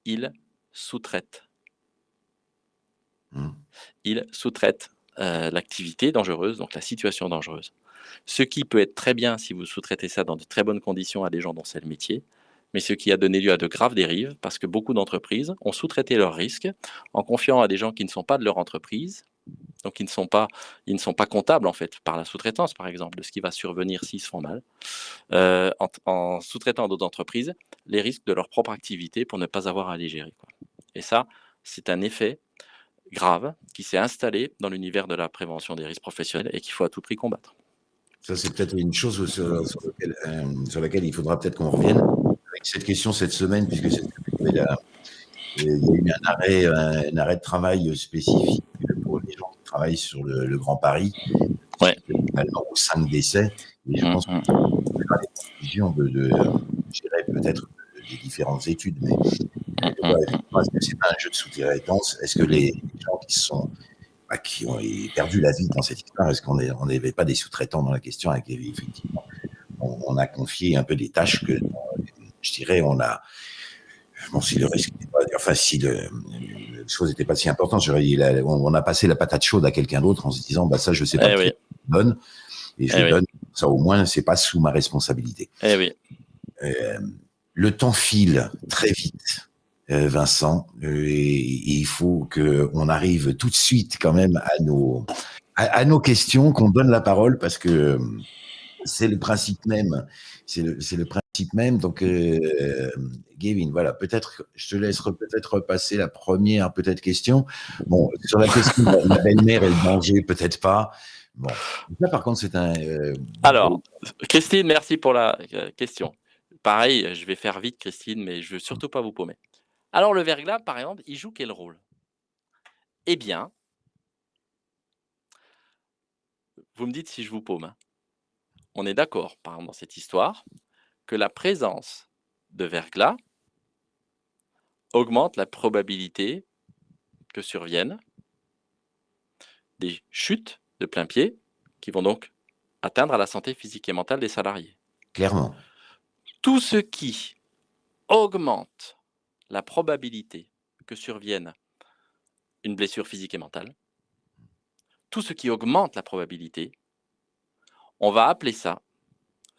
ils sous-traitent. Mmh. Ils sous-traitent euh, l'activité dangereuse, donc la situation dangereuse. Ce qui peut être très bien si vous sous-traitez ça dans de très bonnes conditions à des gens dont c'est le métier, mais ce qui a donné lieu à de graves dérives, parce que beaucoup d'entreprises ont sous-traité leurs risques en confiant à des gens qui ne sont pas de leur entreprise, donc ils ne sont pas, ils ne sont pas comptables en fait par la sous-traitance par exemple de ce qui va survenir s'ils se font mal, euh, en, sous-traitant d'autres entreprises les risques de leur propre activité pour ne pas avoir à les gérer. Et ça, c'est un effet grave qui s'est installé dans l'univers de la prévention des risques professionnels et qu'il faut à tout prix combattre. Ça, c'est peut-être une chose sur, euh, laquelle il faudra peut-être qu'on revienne cette question cette semaine, puisque il y a eu un arrêt, un, arrêt de travail spécifique pour les gens qui travaillent sur le, Grand Paris. Ouais. Maintenant, cinq décès. Et je mmh, pense qu'on mmh. les conclusions de, de, peut-être des différentes études, mais est-ce que c'est pas un jeu de sous-traitance Est-ce que les gens qui sont bah, qui ont perdu la vie dans cette histoire, est-ce qu'on n'avait pas des sous-traitants dans la question avec effectivement on, a confié un peu des tâches que je dirais on a bon si le risque pas, enfin si le, les choses n'étaient pas si importantes, on, a passé la patate chaude à quelqu'un d'autre en se disant bah ça je sais pas eh donne et je eh donne ça au moins c'est pas sous ma responsabilité. Eh oui. Euh, le temps file très vite. Euh, Vincent, euh, et, il faut qu'on arrive tout de suite quand même à nos, à, nos questions, qu'on donne la parole parce que c'est le principe même. C'est le, principe même. Donc, euh, Gavin, voilà, peut-être, je te laisse peut-être repasser la première peut-être question. Bon, sur la question de la belle-mère et le peut-être pas. Bon, là, par contre, c'est un. Alors, Christine, merci pour la question. Pareil, je vais faire vite, Christine, mais je veux surtout pas vous paumer. Alors le verglas, par exemple, il joue quel rôle? Eh bien, vous me dites si je vous paume. Hein. On est d'accord, par exemple, dans cette histoire, que la présence de verglas augmente la probabilité que surviennent des chutes de plein pied qui vont donc atteindre à la santé physique et mentale des salariés. Clairement. Tout ce qui augmente la probabilité que survienne une blessure physique et mentale, tout ce qui augmente la probabilité, on va appeler ça,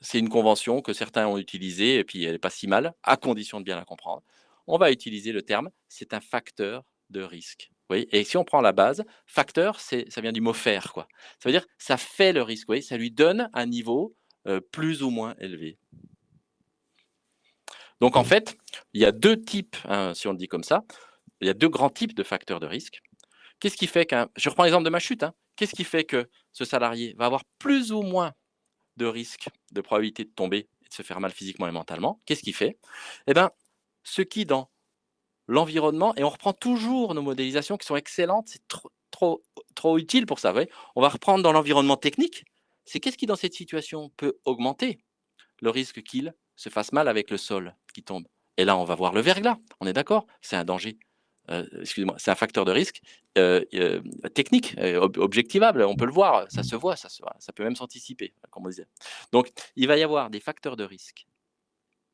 c'est une convention que certains ont utilisée, et puis elle n'est pas si mal, à condition de bien la comprendre, on va utiliser le terme, c'est un facteur de risque. Oui, et si on prend la base, facteur, ça vient du mot faire. Quoi. Ça veut dire ça fait le risque, oui, ça lui donne un niveau euh, plus ou moins élevé. Donc en fait, il y a deux types, hein, si on le dit comme ça, il y a deux grands types de facteurs de risque. Qu'est-ce qui fait qu'un, je reprends l'exemple de ma chute, hein. Qu'est-ce qui fait que ce salarié va avoir plus ou moins de risque, de probabilité de tomber et de se faire mal physiquement et mentalement? Qu'est-ce qui fait? Eh bien, ce qui dans l'environnement, et on reprend toujours nos modélisations qui sont excellentes, c'est trop, trop, trop utile pour ça. on va reprendre dans l'environnement technique, c'est qu'est-ce qui dans cette situation peut augmenter le risque qu'il se fasse mal avec le sol qui tombe? Et là, on va voir le verglas. On est d'accord? C'est un danger. Euh, excusez-moi, c'est un facteur de risque euh, euh, technique, objectivable. On peut le voir, ça se voit, ça, peut même s'anticiper, comme on disait. Donc, il va y avoir des facteurs de risque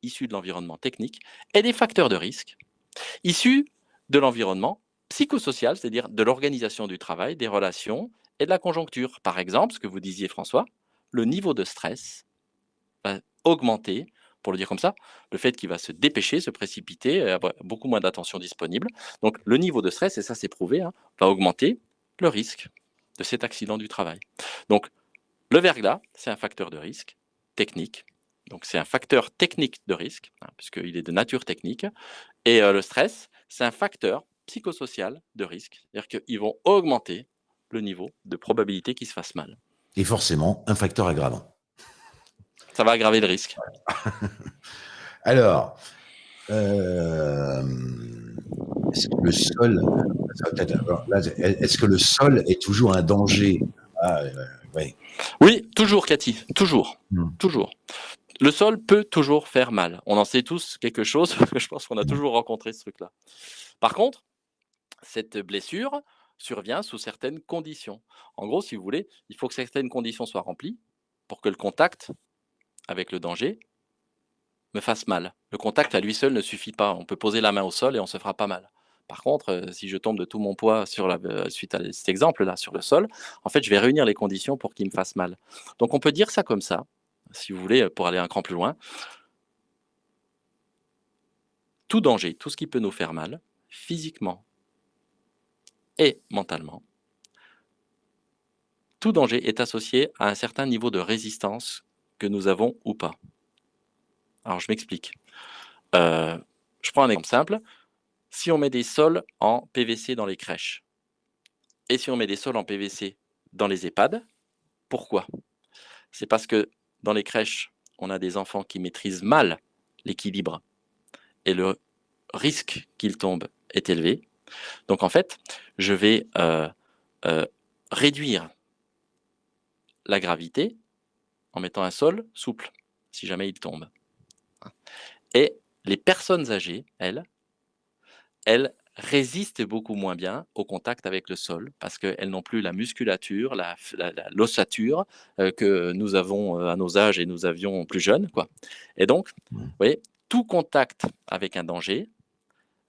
issus de l'environnement technique et des facteurs de risque issus de l'environnement psychosocial, c'est-à-dire de l'organisation du travail, des relations et de la conjoncture. Par exemple, ce que vous disiez François, le niveau de stress va augmenter, pour le dire comme ça, le fait qu'il va se dépêcher, se précipiter, avoir beaucoup moins d'attention disponible. Donc le niveau de stress, et ça c'est prouvé, hein, va augmenter le risque de cet accident du travail. Donc le verglas, c'est un facteur de risque technique. Donc c'est un facteur technique de risque, hein, puisqu'il est de nature technique. Et euh, le stress, c'est un facteur psychosocial de risque. C'est-à-dire qu'ils vont augmenter le niveau de probabilité qu'il se fasse mal. Et forcément, un facteur aggravant. Ça va aggraver le risque. Alors, euh, est-ce que le sol, est-ce que le sol est toujours un danger? Ah, Oui, toujours, Cathy, toujours, hmm. toujours. Le sol peut toujours faire mal. On en sait tous quelque chose. Je pense qu'on a toujours rencontré ce truc-là. Par contre, cette blessure survient sous certaines conditions. En gros, si vous voulez, il faut que certaines conditions soient remplies pour que le contact avec le danger me fasse mal. Le contact à lui seul ne suffit pas. On peut poser la main au sol et on se fera pas mal. Par contre, euh, si je tombe de tout mon poids sur la, euh, suite à cet exemple-là sur le sol, en fait, je vais réunir les conditions pour qu'il me fasse mal. Donc, on peut dire ça comme ça, si vous voulez, pour aller un cran plus loin. Tout danger, tout ce qui peut nous faire mal, physiquement et mentalement, tout danger est associé à un certain niveau de résistance que nous avons ou pas. Alors, je m'explique. Euh, je prends un exemple simple. Si on met des sols en PVC dans les crèches, et si on met des sols en PVC dans les EHPAD, pourquoi? C'est parce que dans les crèches, on a des enfants qui maîtrisent mal l'équilibre et le risque qu'ils tombent est élevé. Donc en fait, je vais euh, euh, réduire la gravité en mettant un sol souple, si jamais il tombe. Et les personnes âgées, elles, elles résistent beaucoup moins bien au contact avec le sol parce qu'elles n'ont plus la musculature, l'ossature euh, que nous avons à nos âges et nous avions plus jeunes. Quoi. Et donc, vous voyez, tout contact avec un danger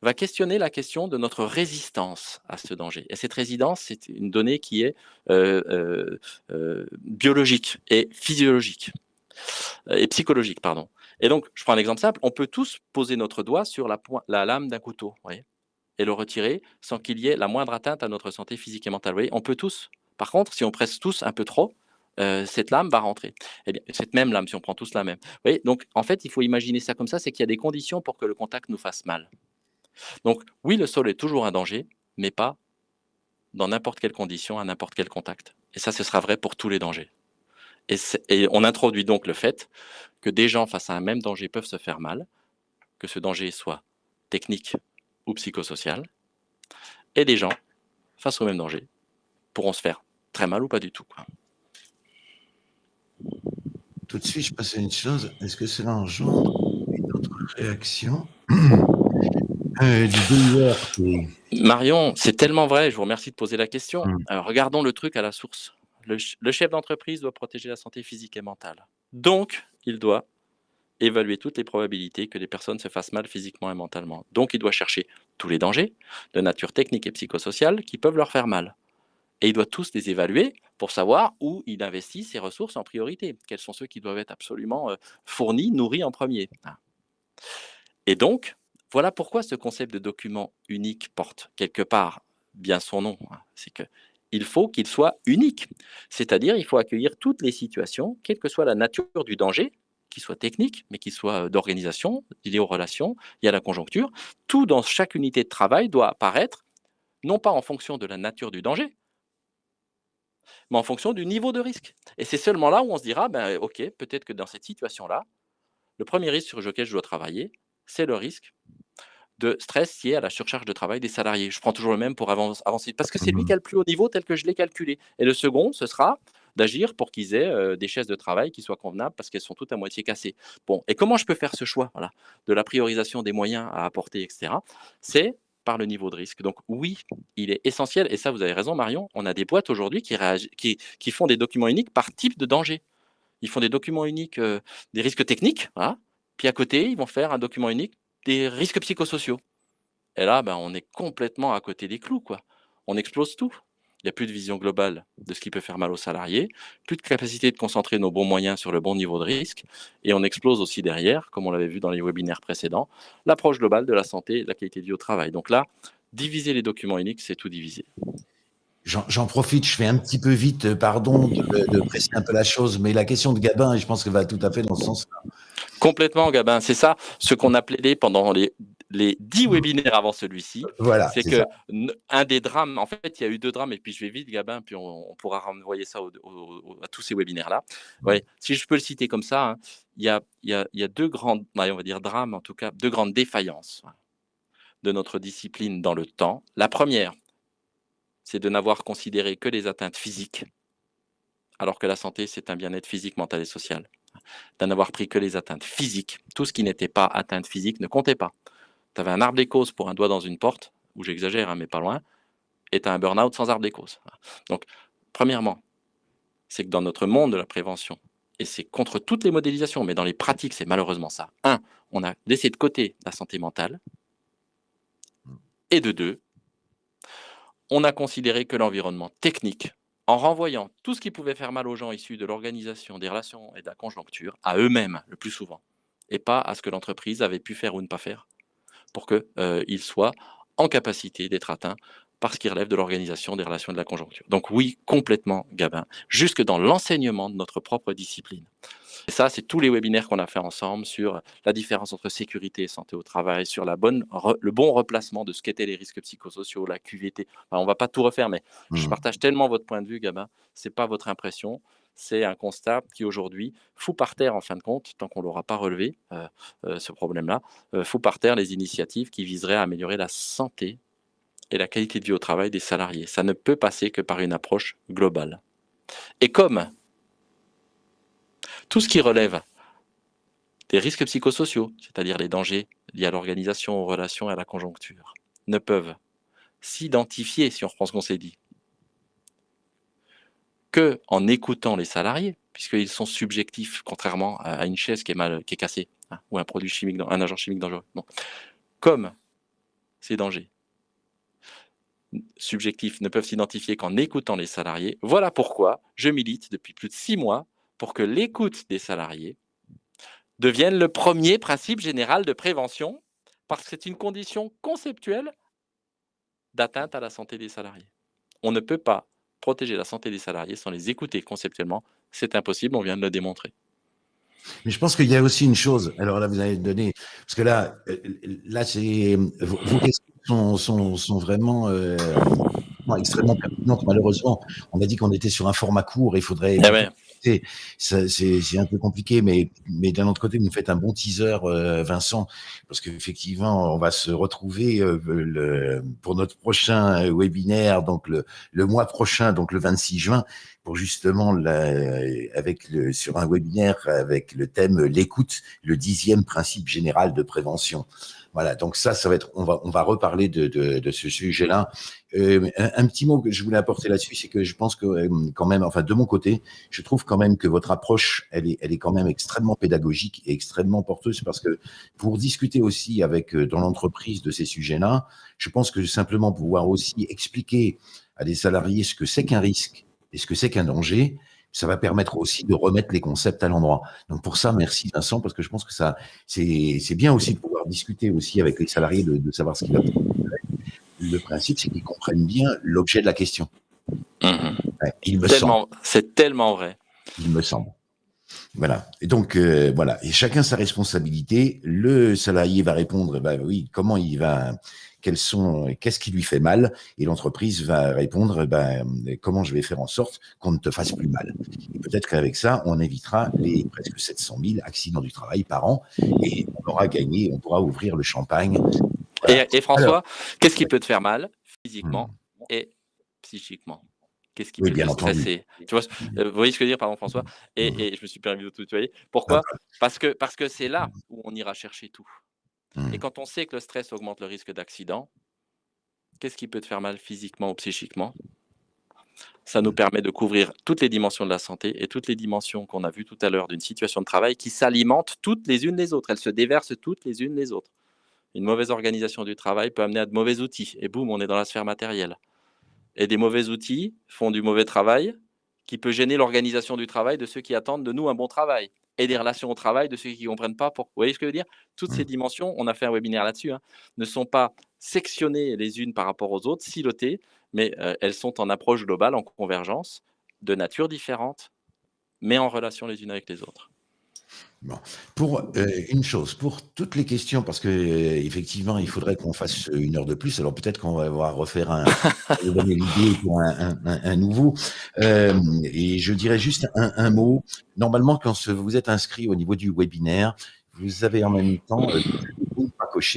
va questionner la question de notre résistance à ce danger. Et cette résistance, c'est une donnée qui est euh, euh, euh, biologique et physiologique, et psychologique, pardon. Et donc, je prends un exemple simple, on peut tous poser notre doigt sur la, la lame d'un couteau, voyez, et le retirer sans qu'il y ait la moindre atteinte à notre santé physique et mentale. Voyez, on peut tous. Par contre, si on presse tous un peu trop, cette lame va rentrer. Eh bien, cette même lame, si on prend tous la même. Vous voyez, donc, en fait, il faut imaginer ça comme ça, c'est qu'il y a des conditions pour que le contact nous fasse mal. Donc oui, le sol est toujours un danger, mais pas dans n'importe quelle condition, à n'importe quel contact. Et ça, ce sera vrai pour tous les dangers. Et, on introduit donc le fait que des gens face à un même danger peuvent se faire mal, que ce danger soit technique ou psychosocial, et des gens face au même danger pourront se faire très mal ou pas du tout. Tout de suite, je passe à une chose. Est-ce que cela engendre une autre réaction? Euh, Marion, c'est tellement vrai, je vous remercie de poser la question. Hum. regardons le truc à la source. Le, chef d'entreprise doit protéger la santé physique et mentale. Donc, il doit évaluer toutes les probabilités que les personnes se fassent mal physiquement et mentalement. Donc, il doit chercher tous les dangers de nature technique et psychosociale qui peuvent leur faire mal. Et il doit tous les évaluer pour savoir où il investit ses ressources en priorité. Quels sont ceux qui doivent être absolument euh, fournis, nourris en premier. Ah. Et donc, voilà pourquoi ce concept de document unique porte quelque part bien son nom. Hein. C'est que il faut qu'il soit unique. C'est-à-dire, il faut accueillir toutes les situations, quelle que soit la nature du danger, qu'il soit technique, mais qu'il soit euh, d'organisation, lié aux relations, il y a la conjoncture. Tout dans chaque unité de travail doit apparaître, non pas en fonction de la nature du danger, mais en fonction du niveau de risque. Et c'est seulement là où on se dira, ben, OK, peut-être que dans cette situation-là, le premier risque sur lequel je dois travailler, c'est le risque de stress lié à la surcharge de travail des salariés. Je prends toujours le même pour avancer, parce que c'est lui mmh qui a le plus haut niveau tel que je l'ai calculé. Et le second, ce sera d'agir pour qu'ils aient euh, des chaises de travail qui soient convenables parce qu'elles sont toutes à moitié cassées. Bon, et comment je peux faire ce choix voilà, de la priorisation des moyens à apporter, etc. C'est par le niveau de risque. Donc oui, il est essentiel, et ça vous avez raison Marion, on a des boîtes aujourd'hui qui, qui, qui, font des documents uniques par type de danger. Ils font des documents uniques euh, des risques techniques, voilà, puis à côté, ils vont faire un document unique des risques psychosociaux. Et là, ben, on est complètement à côté des clous. Quoi. On explose tout. Il n'y a plus de vision globale de ce qui peut faire mal aux salariés, plus de capacité de concentrer nos bons moyens sur le bon niveau de risque, et on explose aussi derrière, comme on l'avait vu dans les webinaires précédents, l'approche globale de la santé et de la qualité de vie au travail. Donc là, diviser les documents uniques, c'est tout diviser. J'en profite, je fais un petit peu vite, pardon de, de, presser un peu la chose, mais la question de Gabin, je pense qu'elle va tout à fait dans ce sens-là. Complètement, Gabin, c'est ça, ce qu'on appelait pendant les les dix webinaires avant celui-ci. Voilà, c'est que un des drames, en fait, il y a eu deux drames, et puis je vais vite, Gabin, puis on, pourra renvoyer ça à tous ces webinaires-là. Ouais. Si je peux le citer comme ça, hein, il, y a, y a, il y a deux grandes, on va dire drames, en tout cas, deux grandes défaillances de notre discipline dans le temps. La première, c'est de n'avoir considéré que les atteintes physiques, alors que la santé, c'est un bien-être physique, mental et social. D'en avoir pris que les atteintes physiques. Tout ce qui n'était pas atteinte physique ne comptait pas tu avais un arbre des causes pour un doigt dans une porte, ou j'exagère, hein, mais pas loin, et tu as un burn-out sans arbre des causes. Donc, premièrement, c'est que dans notre monde de la prévention, et c'est contre toutes les modélisations, mais dans les pratiques, c'est malheureusement ça. Un, on a laissé de côté la santé mentale. Et de deux, on a considéré que l'environnement technique, en renvoyant tout ce qui pouvait faire mal aux gens issus de l'organisation, des relations et de la conjoncture, à eux-mêmes le plus souvent, et pas à ce que l'entreprise avait pu faire ou ne pas faire, pour qu'il euh, soit en capacité d'être atteint parce qu'il relève de l'organisation des relations de la conjoncture. Donc oui, complètement Gabin, jusque dans l'enseignement de notre propre discipline. Et ça, c'est tous les webinaires qu'on a fait ensemble sur la différence entre sécurité et santé au travail, sur la bonne, le bon replacement de ce qu'étaient les risques psychosociaux, la QVT. on ne va pas tout refaire, mais je mmh. partage tellement votre point de vue, Gabin. Ce n'est pas votre impression c'est un constat qui aujourd'hui fout par terre, en fin de compte, tant qu'on ne l'aura pas relevé, euh, euh, ce problème-là, euh, fout par terre les initiatives qui viseraient à améliorer la santé et la qualité de vie au travail des salariés. Ça ne peut passer que par une approche globale. Et comme tout ce qui relève des risques psychosociaux, c'est-à-dire les dangers liés à l'organisation, aux relations et à la conjoncture, ne peuvent s'identifier, si on reprend ce qu'on s'est dit, en écoutant les salariés, puisqu'ils sont subjectifs, contrairement à une chaise qui est, mal, qui est cassée, hein, ou un produit chimique, un agent chimique dangereux. Comme ces dangers subjectifs ne peuvent s'identifier qu'en écoutant les salariés, voilà pourquoi je milite depuis plus de six mois pour que l'écoute des salariés devienne le premier principe général de prévention, parce que c'est une condition conceptuelle d'atteinte à la santé des salariés. On ne peut pas protéger la santé des salariés sans les écouter conceptuellement. C'est impossible, on vient de le démontrer. Mais je pense qu'il y a aussi une chose. Alors là, vous avez donné, parce que là, euh, là, c'est questions sont, sont, vraiment euh, extrêmement pertinentes. Malheureusement, on a dit qu'on était sur un format court. Il faudrait ah c'est un peu compliqué, mais, mais d'un autre côté, vous nous faites un bon teaser, euh, Vincent, parce qu'effectivement, on va se retrouver euh, le, pour notre prochain webinaire, donc le, le, mois prochain, donc le 26 juin, pour justement, la, avec le, sur un webinaire avec le thème l'écoute, le dixième principe général de prévention. Voilà, donc ça, ça va être, on va, on va reparler de, de, de ce sujet-là. Euh, un, petit mot que je voulais apporter là-dessus, c'est que je pense que euh, quand même, enfin de mon côté, je trouve quand même que votre approche, elle est, elle est quand même extrêmement pédagogique et extrêmement porteuse parce que pour discuter aussi avec euh, dans l'entreprise de ces sujets-là, je pense que simplement pouvoir aussi expliquer à des salariés ce que c'est qu'un risque et ce que c'est qu'un danger, ça va permettre aussi de remettre les concepts à l'endroit. Donc pour ça, merci Vincent, parce que je pense que ça, c'est bien aussi de pouvoir discuter aussi avec les salariés, de, savoir ce qu'ils va Le principe, c'est qu'ils comprennent bien l'objet de la question. Mmh. il me semble. C'est tellement vrai. Il me semble. Voilà. Et donc, euh, voilà. Et chacun sa responsabilité. Le salarié va répondre, bah oui, comment il va, quels sont, qu'est-ce qui lui fait mal, et l'entreprise va répondre, ben, comment je vais faire en sorte qu'on ne te fasse plus mal. peut-être qu'avec ça, on évitera les presque 700 000 accidents du travail par an, et on aura gagné, on pourra ouvrir le champagne. Et, François, qu'est-ce qui peut te faire mal physiquement hmm. et psychiquement? Qu'est-ce qui peut te stresser? Tu vois, euh, Vous voyez ce que je veux dire, pardon François? Et, hmm. et, je me suis permis de tout tutoyer. Pourquoi? Parce que parce que c'est là où on ira chercher tout. Mmh. Et quand on sait que le stress augmente le risque d'accident, qu'est-ce qui peut te faire mal physiquement ou psychiquement? Ça nous permet de couvrir toutes les dimensions de la santé et toutes les dimensions qu'on a vues tout à l'heure d'une situation de travail qui s'alimentent toutes les unes les autres. Elles se déversent toutes les unes les autres. une mauvaise organisation du travail peut amener à de mauvais outils. Et boum, on est dans la sphère matérielle. Et des mauvais outils font du mauvais travail qui peut gêner l'organisation du travail de ceux qui attendent de nous un bon travail et des relations au travail de ceux qui ne comprennent pas. Pour... Vous voyez ce que je veux dire? Toutes ces mmh. dimensions, on a fait un webinaire là-dessus, hein, ne sont pas sectionnées les unes par rapport aux autres, silotées, mais euh, elles sont en approche globale, en convergence, de nature différente, mais en relation les unes avec les autres. Bon. Pour euh, une chose, pour toutes les questions, parce que euh, effectivement, il faudrait qu'on fasse une heure de plus. Alors peut-être qu'on va voir refaire un, pour un, nouveau. Euh, et je dirais juste un, un, mot. Normalement, quand vous êtes inscrit au niveau du webinaire, vous avez en même temps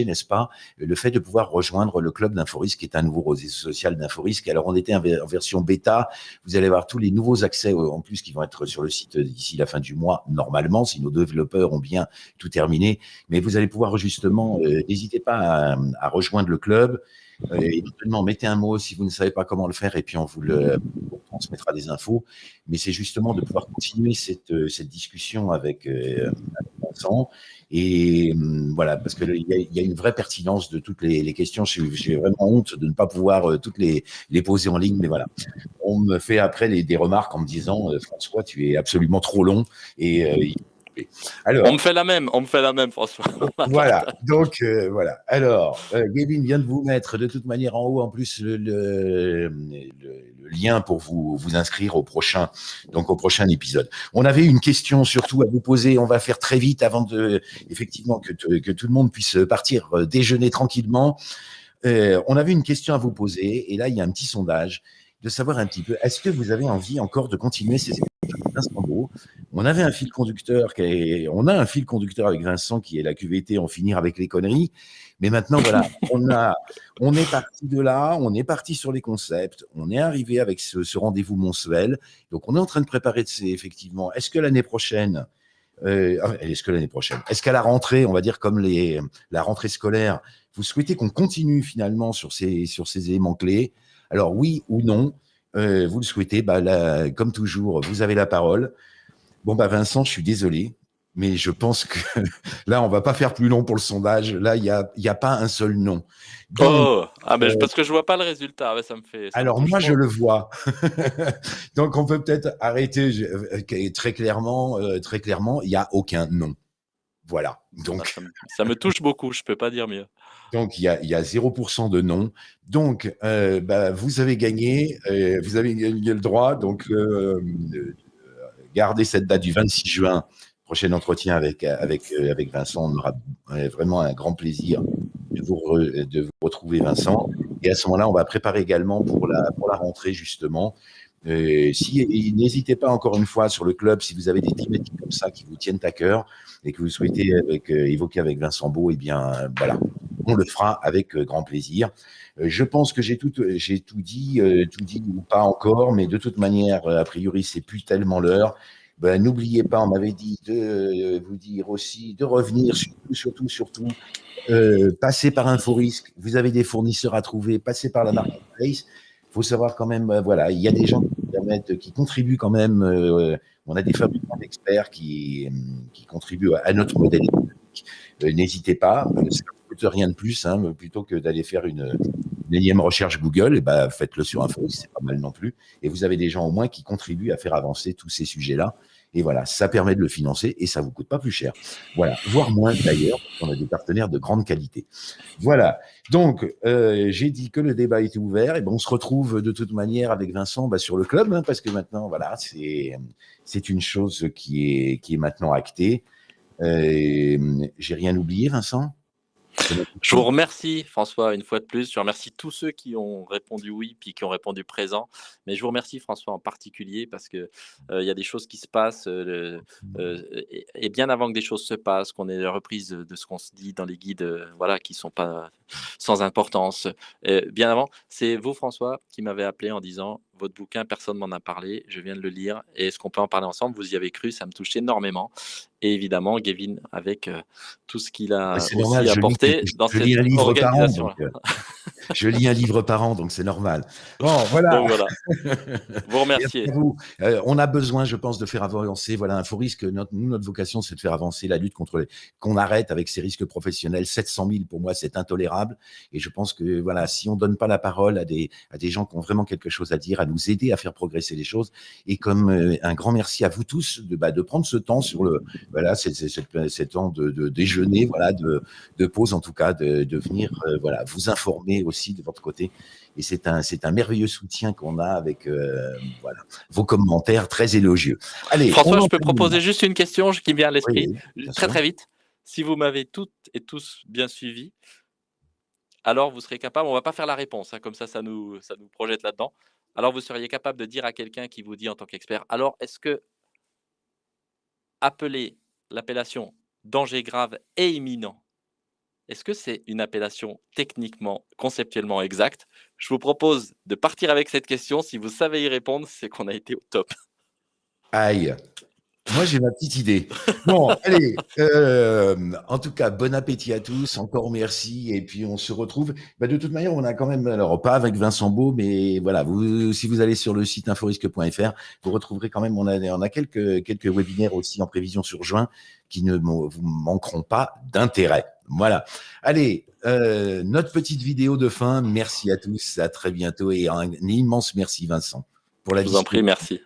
n'est-ce pas, le fait de pouvoir rejoindre le club d'Inforisque, qui est un nouveau réseau social d'Inforisque. Alors, on était en version bêta. Vous allez avoir tous les nouveaux accès en plus qui vont être sur le site d'ici la fin du mois, normalement, si nos développeurs ont bien tout terminé. Mais vous allez pouvoir justement, euh, n'hésitez pas à, rejoindre le club. Euh, éventuellement, mettez un mot si vous ne savez pas comment le faire et puis on vous le transmettra des infos. Mais c'est justement de pouvoir continuer cette, euh, cette discussion avec, euh, Et hum, voilà, parce qu'il y, y, a une vraie pertinence de toutes les, les questions. J'ai vraiment honte de ne pas pouvoir euh, toutes les, les, poser en ligne, mais voilà. On me fait après les, des remarques en me disant François, tu es absolument trop long et alors, on me fait la même, on me fait la même, François. voilà, donc euh, voilà. Alors, euh, Gavin vient de vous mettre de toute manière en haut en plus le, le, lien pour vous, vous inscrire au prochain, donc au prochain épisode. On avait une question surtout à vous poser. On va faire très vite avant de, effectivement, que, que tout le monde puisse partir euh, déjeuner tranquillement. on avait une question à vous poser et là il y a un petit sondage de savoir un petit peu, est-ce que vous avez envie encore de continuer ces Vincent On avait un fil conducteur, qui on a un fil conducteur avec Vincent qui est la QVT, en finir avec les conneries. Mais maintenant, voilà, on, a, on est parti de là, on est parti sur les concepts, on est arrivé avec ce, rendez-vous mensuel. Donc, on est en train de préparer, effectivement, est-ce que l'année prochaine, euh, ah, est-ce que l'année prochaine, est-ce qu'à la rentrée, on va dire comme les, la rentrée scolaire, vous souhaitez qu'on continue finalement sur ces, sur ces éléments clés? Alors, oui ou non euh, vous le souhaitez, bah, là, comme toujours, vous avez la parole. Bon, bah, Vincent, je suis désolé, mais je pense que là, on va pas faire plus long pour le sondage. Là, il n'y a, y a pas un seul nom. oh, ah, mais parce que je vois pas le résultat, ça me fait. alors, moi, je le vois. Donc, on peut peut-être arrêter euh, très clairement. Euh, très clairement, il n'y a aucun nom. Voilà. Donc, ça, ça, me, touche beaucoup, je peux pas dire mieux. Donc, il y a, y a 0% de non. Donc, euh, bah, vous avez gagné, euh, vous avez gagné le droit. Donc, euh, gardez cette date du 26 juin, prochain entretien avec, avec, avec Vincent. On aura vraiment un grand plaisir de vous, de vous retrouver, Vincent. Et à ce moment-là, on va préparer également pour la, pour la rentrée, justement, si, n'hésitez pas encore une fois sur le club, si vous avez des thématiques comme ça qui vous tiennent à cœur et que vous souhaitez avec, évoquer avec Vincent Beau, eh bien voilà, on le fera avec euh, grand plaisir. Euh, je pense que j'ai tout, tout dit, euh, tout dit ou pas encore, mais de toute manière, a priori, c'est plus tellement l'heure. Ben, N'oubliez pas, on m'avait dit de vous dire aussi de revenir, surtout, surtout, surtout, euh, passer par Inforisque. Vous avez des fournisseurs à trouver, passez par la marketplace. Il faut savoir quand même, voilà, il y a des gens qui, contribuent quand même. on a des fabricants d'experts qui, contribuent à notre modèle économique. N'hésitez pas, rien de plus, hein, plutôt que d'aller faire une, énième recherche Google, et eh ben, faites-le sur Info, c'est pas mal non plus. Et vous avez des gens au moins qui contribuent à faire avancer tous ces sujets-là. Et voilà, ça permet de le financer et ça vous coûte pas plus cher. Voilà, voire moins d'ailleurs, on a des partenaires de grande qualité. Voilà, donc euh, j'ai dit que le débat était ouvert. Et ben, on se retrouve de toute manière avec Vincent bah, sur le club, hein, parce que maintenant, voilà, c'est une chose qui est, qui est maintenant actée. Euh, j'ai rien oublié, Vincent? Je vous remercie, François, une fois de plus. Je remercie tous ceux qui ont répondu oui, puis qui ont répondu présent. Mais je vous remercie, François, en particulier, parce qu'il euh, y a des choses qui se passent. Euh, euh, et, bien avant que des choses se passent, qu'on ait la reprise de ce qu'on se dit dans les guides, voilà, qui ne sont pas sans importance. bien avant, c'est vous, François, qui m'avez appelé en disant votre bouquin, personne m'en a parlé, je viens de le lire. Et est-ce qu'on peut en parler ensemble? Vous y avez cru, ça me touche énormément. Et évidemment, Gavin, avec tout ce qu'il a aussi apporté dans cette organisation. je lis un livre par an, donc c'est normal. Bon, voilà. voilà. Vous remerciez. Euh, on a besoin, je pense, de faire avancer. Voilà, un faux risque. Notre, nous, notre vocation, c'est de faire avancer la lutte contre les. qu'on arrête avec ces risques professionnels. 700 000, pour moi, c'est intolérable. Et je pense que, voilà, si on donne pas la parole à des, à des gens qui ont vraiment quelque chose à dire, à nous aider à faire progresser les choses. Et comme euh, un grand merci à vous tous de, bah, de prendre ce temps sur le, voilà, c'est, temps de, de, déjeuner, voilà, de, de pause en tout cas, de, de venir, euh, voilà, vous informer aussi de votre côté. Et c'est un, c'est un merveilleux soutien qu'on a avec euh, voilà, vos commentaires très élogieux. Allez, François, je peux proposer juste une question qui me vient à l'esprit, très très vite. Si vous m'avez toutes et tous bien suivi, alors vous serez capable, on va pas faire la réponse, hein, comme ça, ça nous, ça nous projette là-dedans. Alors vous seriez capable de dire à quelqu'un qui vous dit en tant qu'expert, alors est-ce que appeler l'appellation danger grave et imminent est-ce que c'est une appellation techniquement, conceptuellement exacte? Je vous propose de partir avec cette question. Si vous savez y répondre, c'est qu'on a été au top. Aïe moi, j'ai ma petite idée. Bon, allez. Euh, en tout cas, bon appétit à tous. Encore merci. Et puis, on se retrouve. Bah, de toute manière, on a quand même, alors pas avec Vincent Beau, mais voilà, vous, si vous allez sur le site inforisque.fr, vous retrouverez quand même, on a, on a quelques, quelques webinaires aussi en prévision sur juin qui ne vous manqueront pas d'intérêt. Voilà. Allez, euh, notre petite vidéo de fin. Merci à tous. À très bientôt. Et un, immense merci, Vincent, pour la Je vous en prie, merci.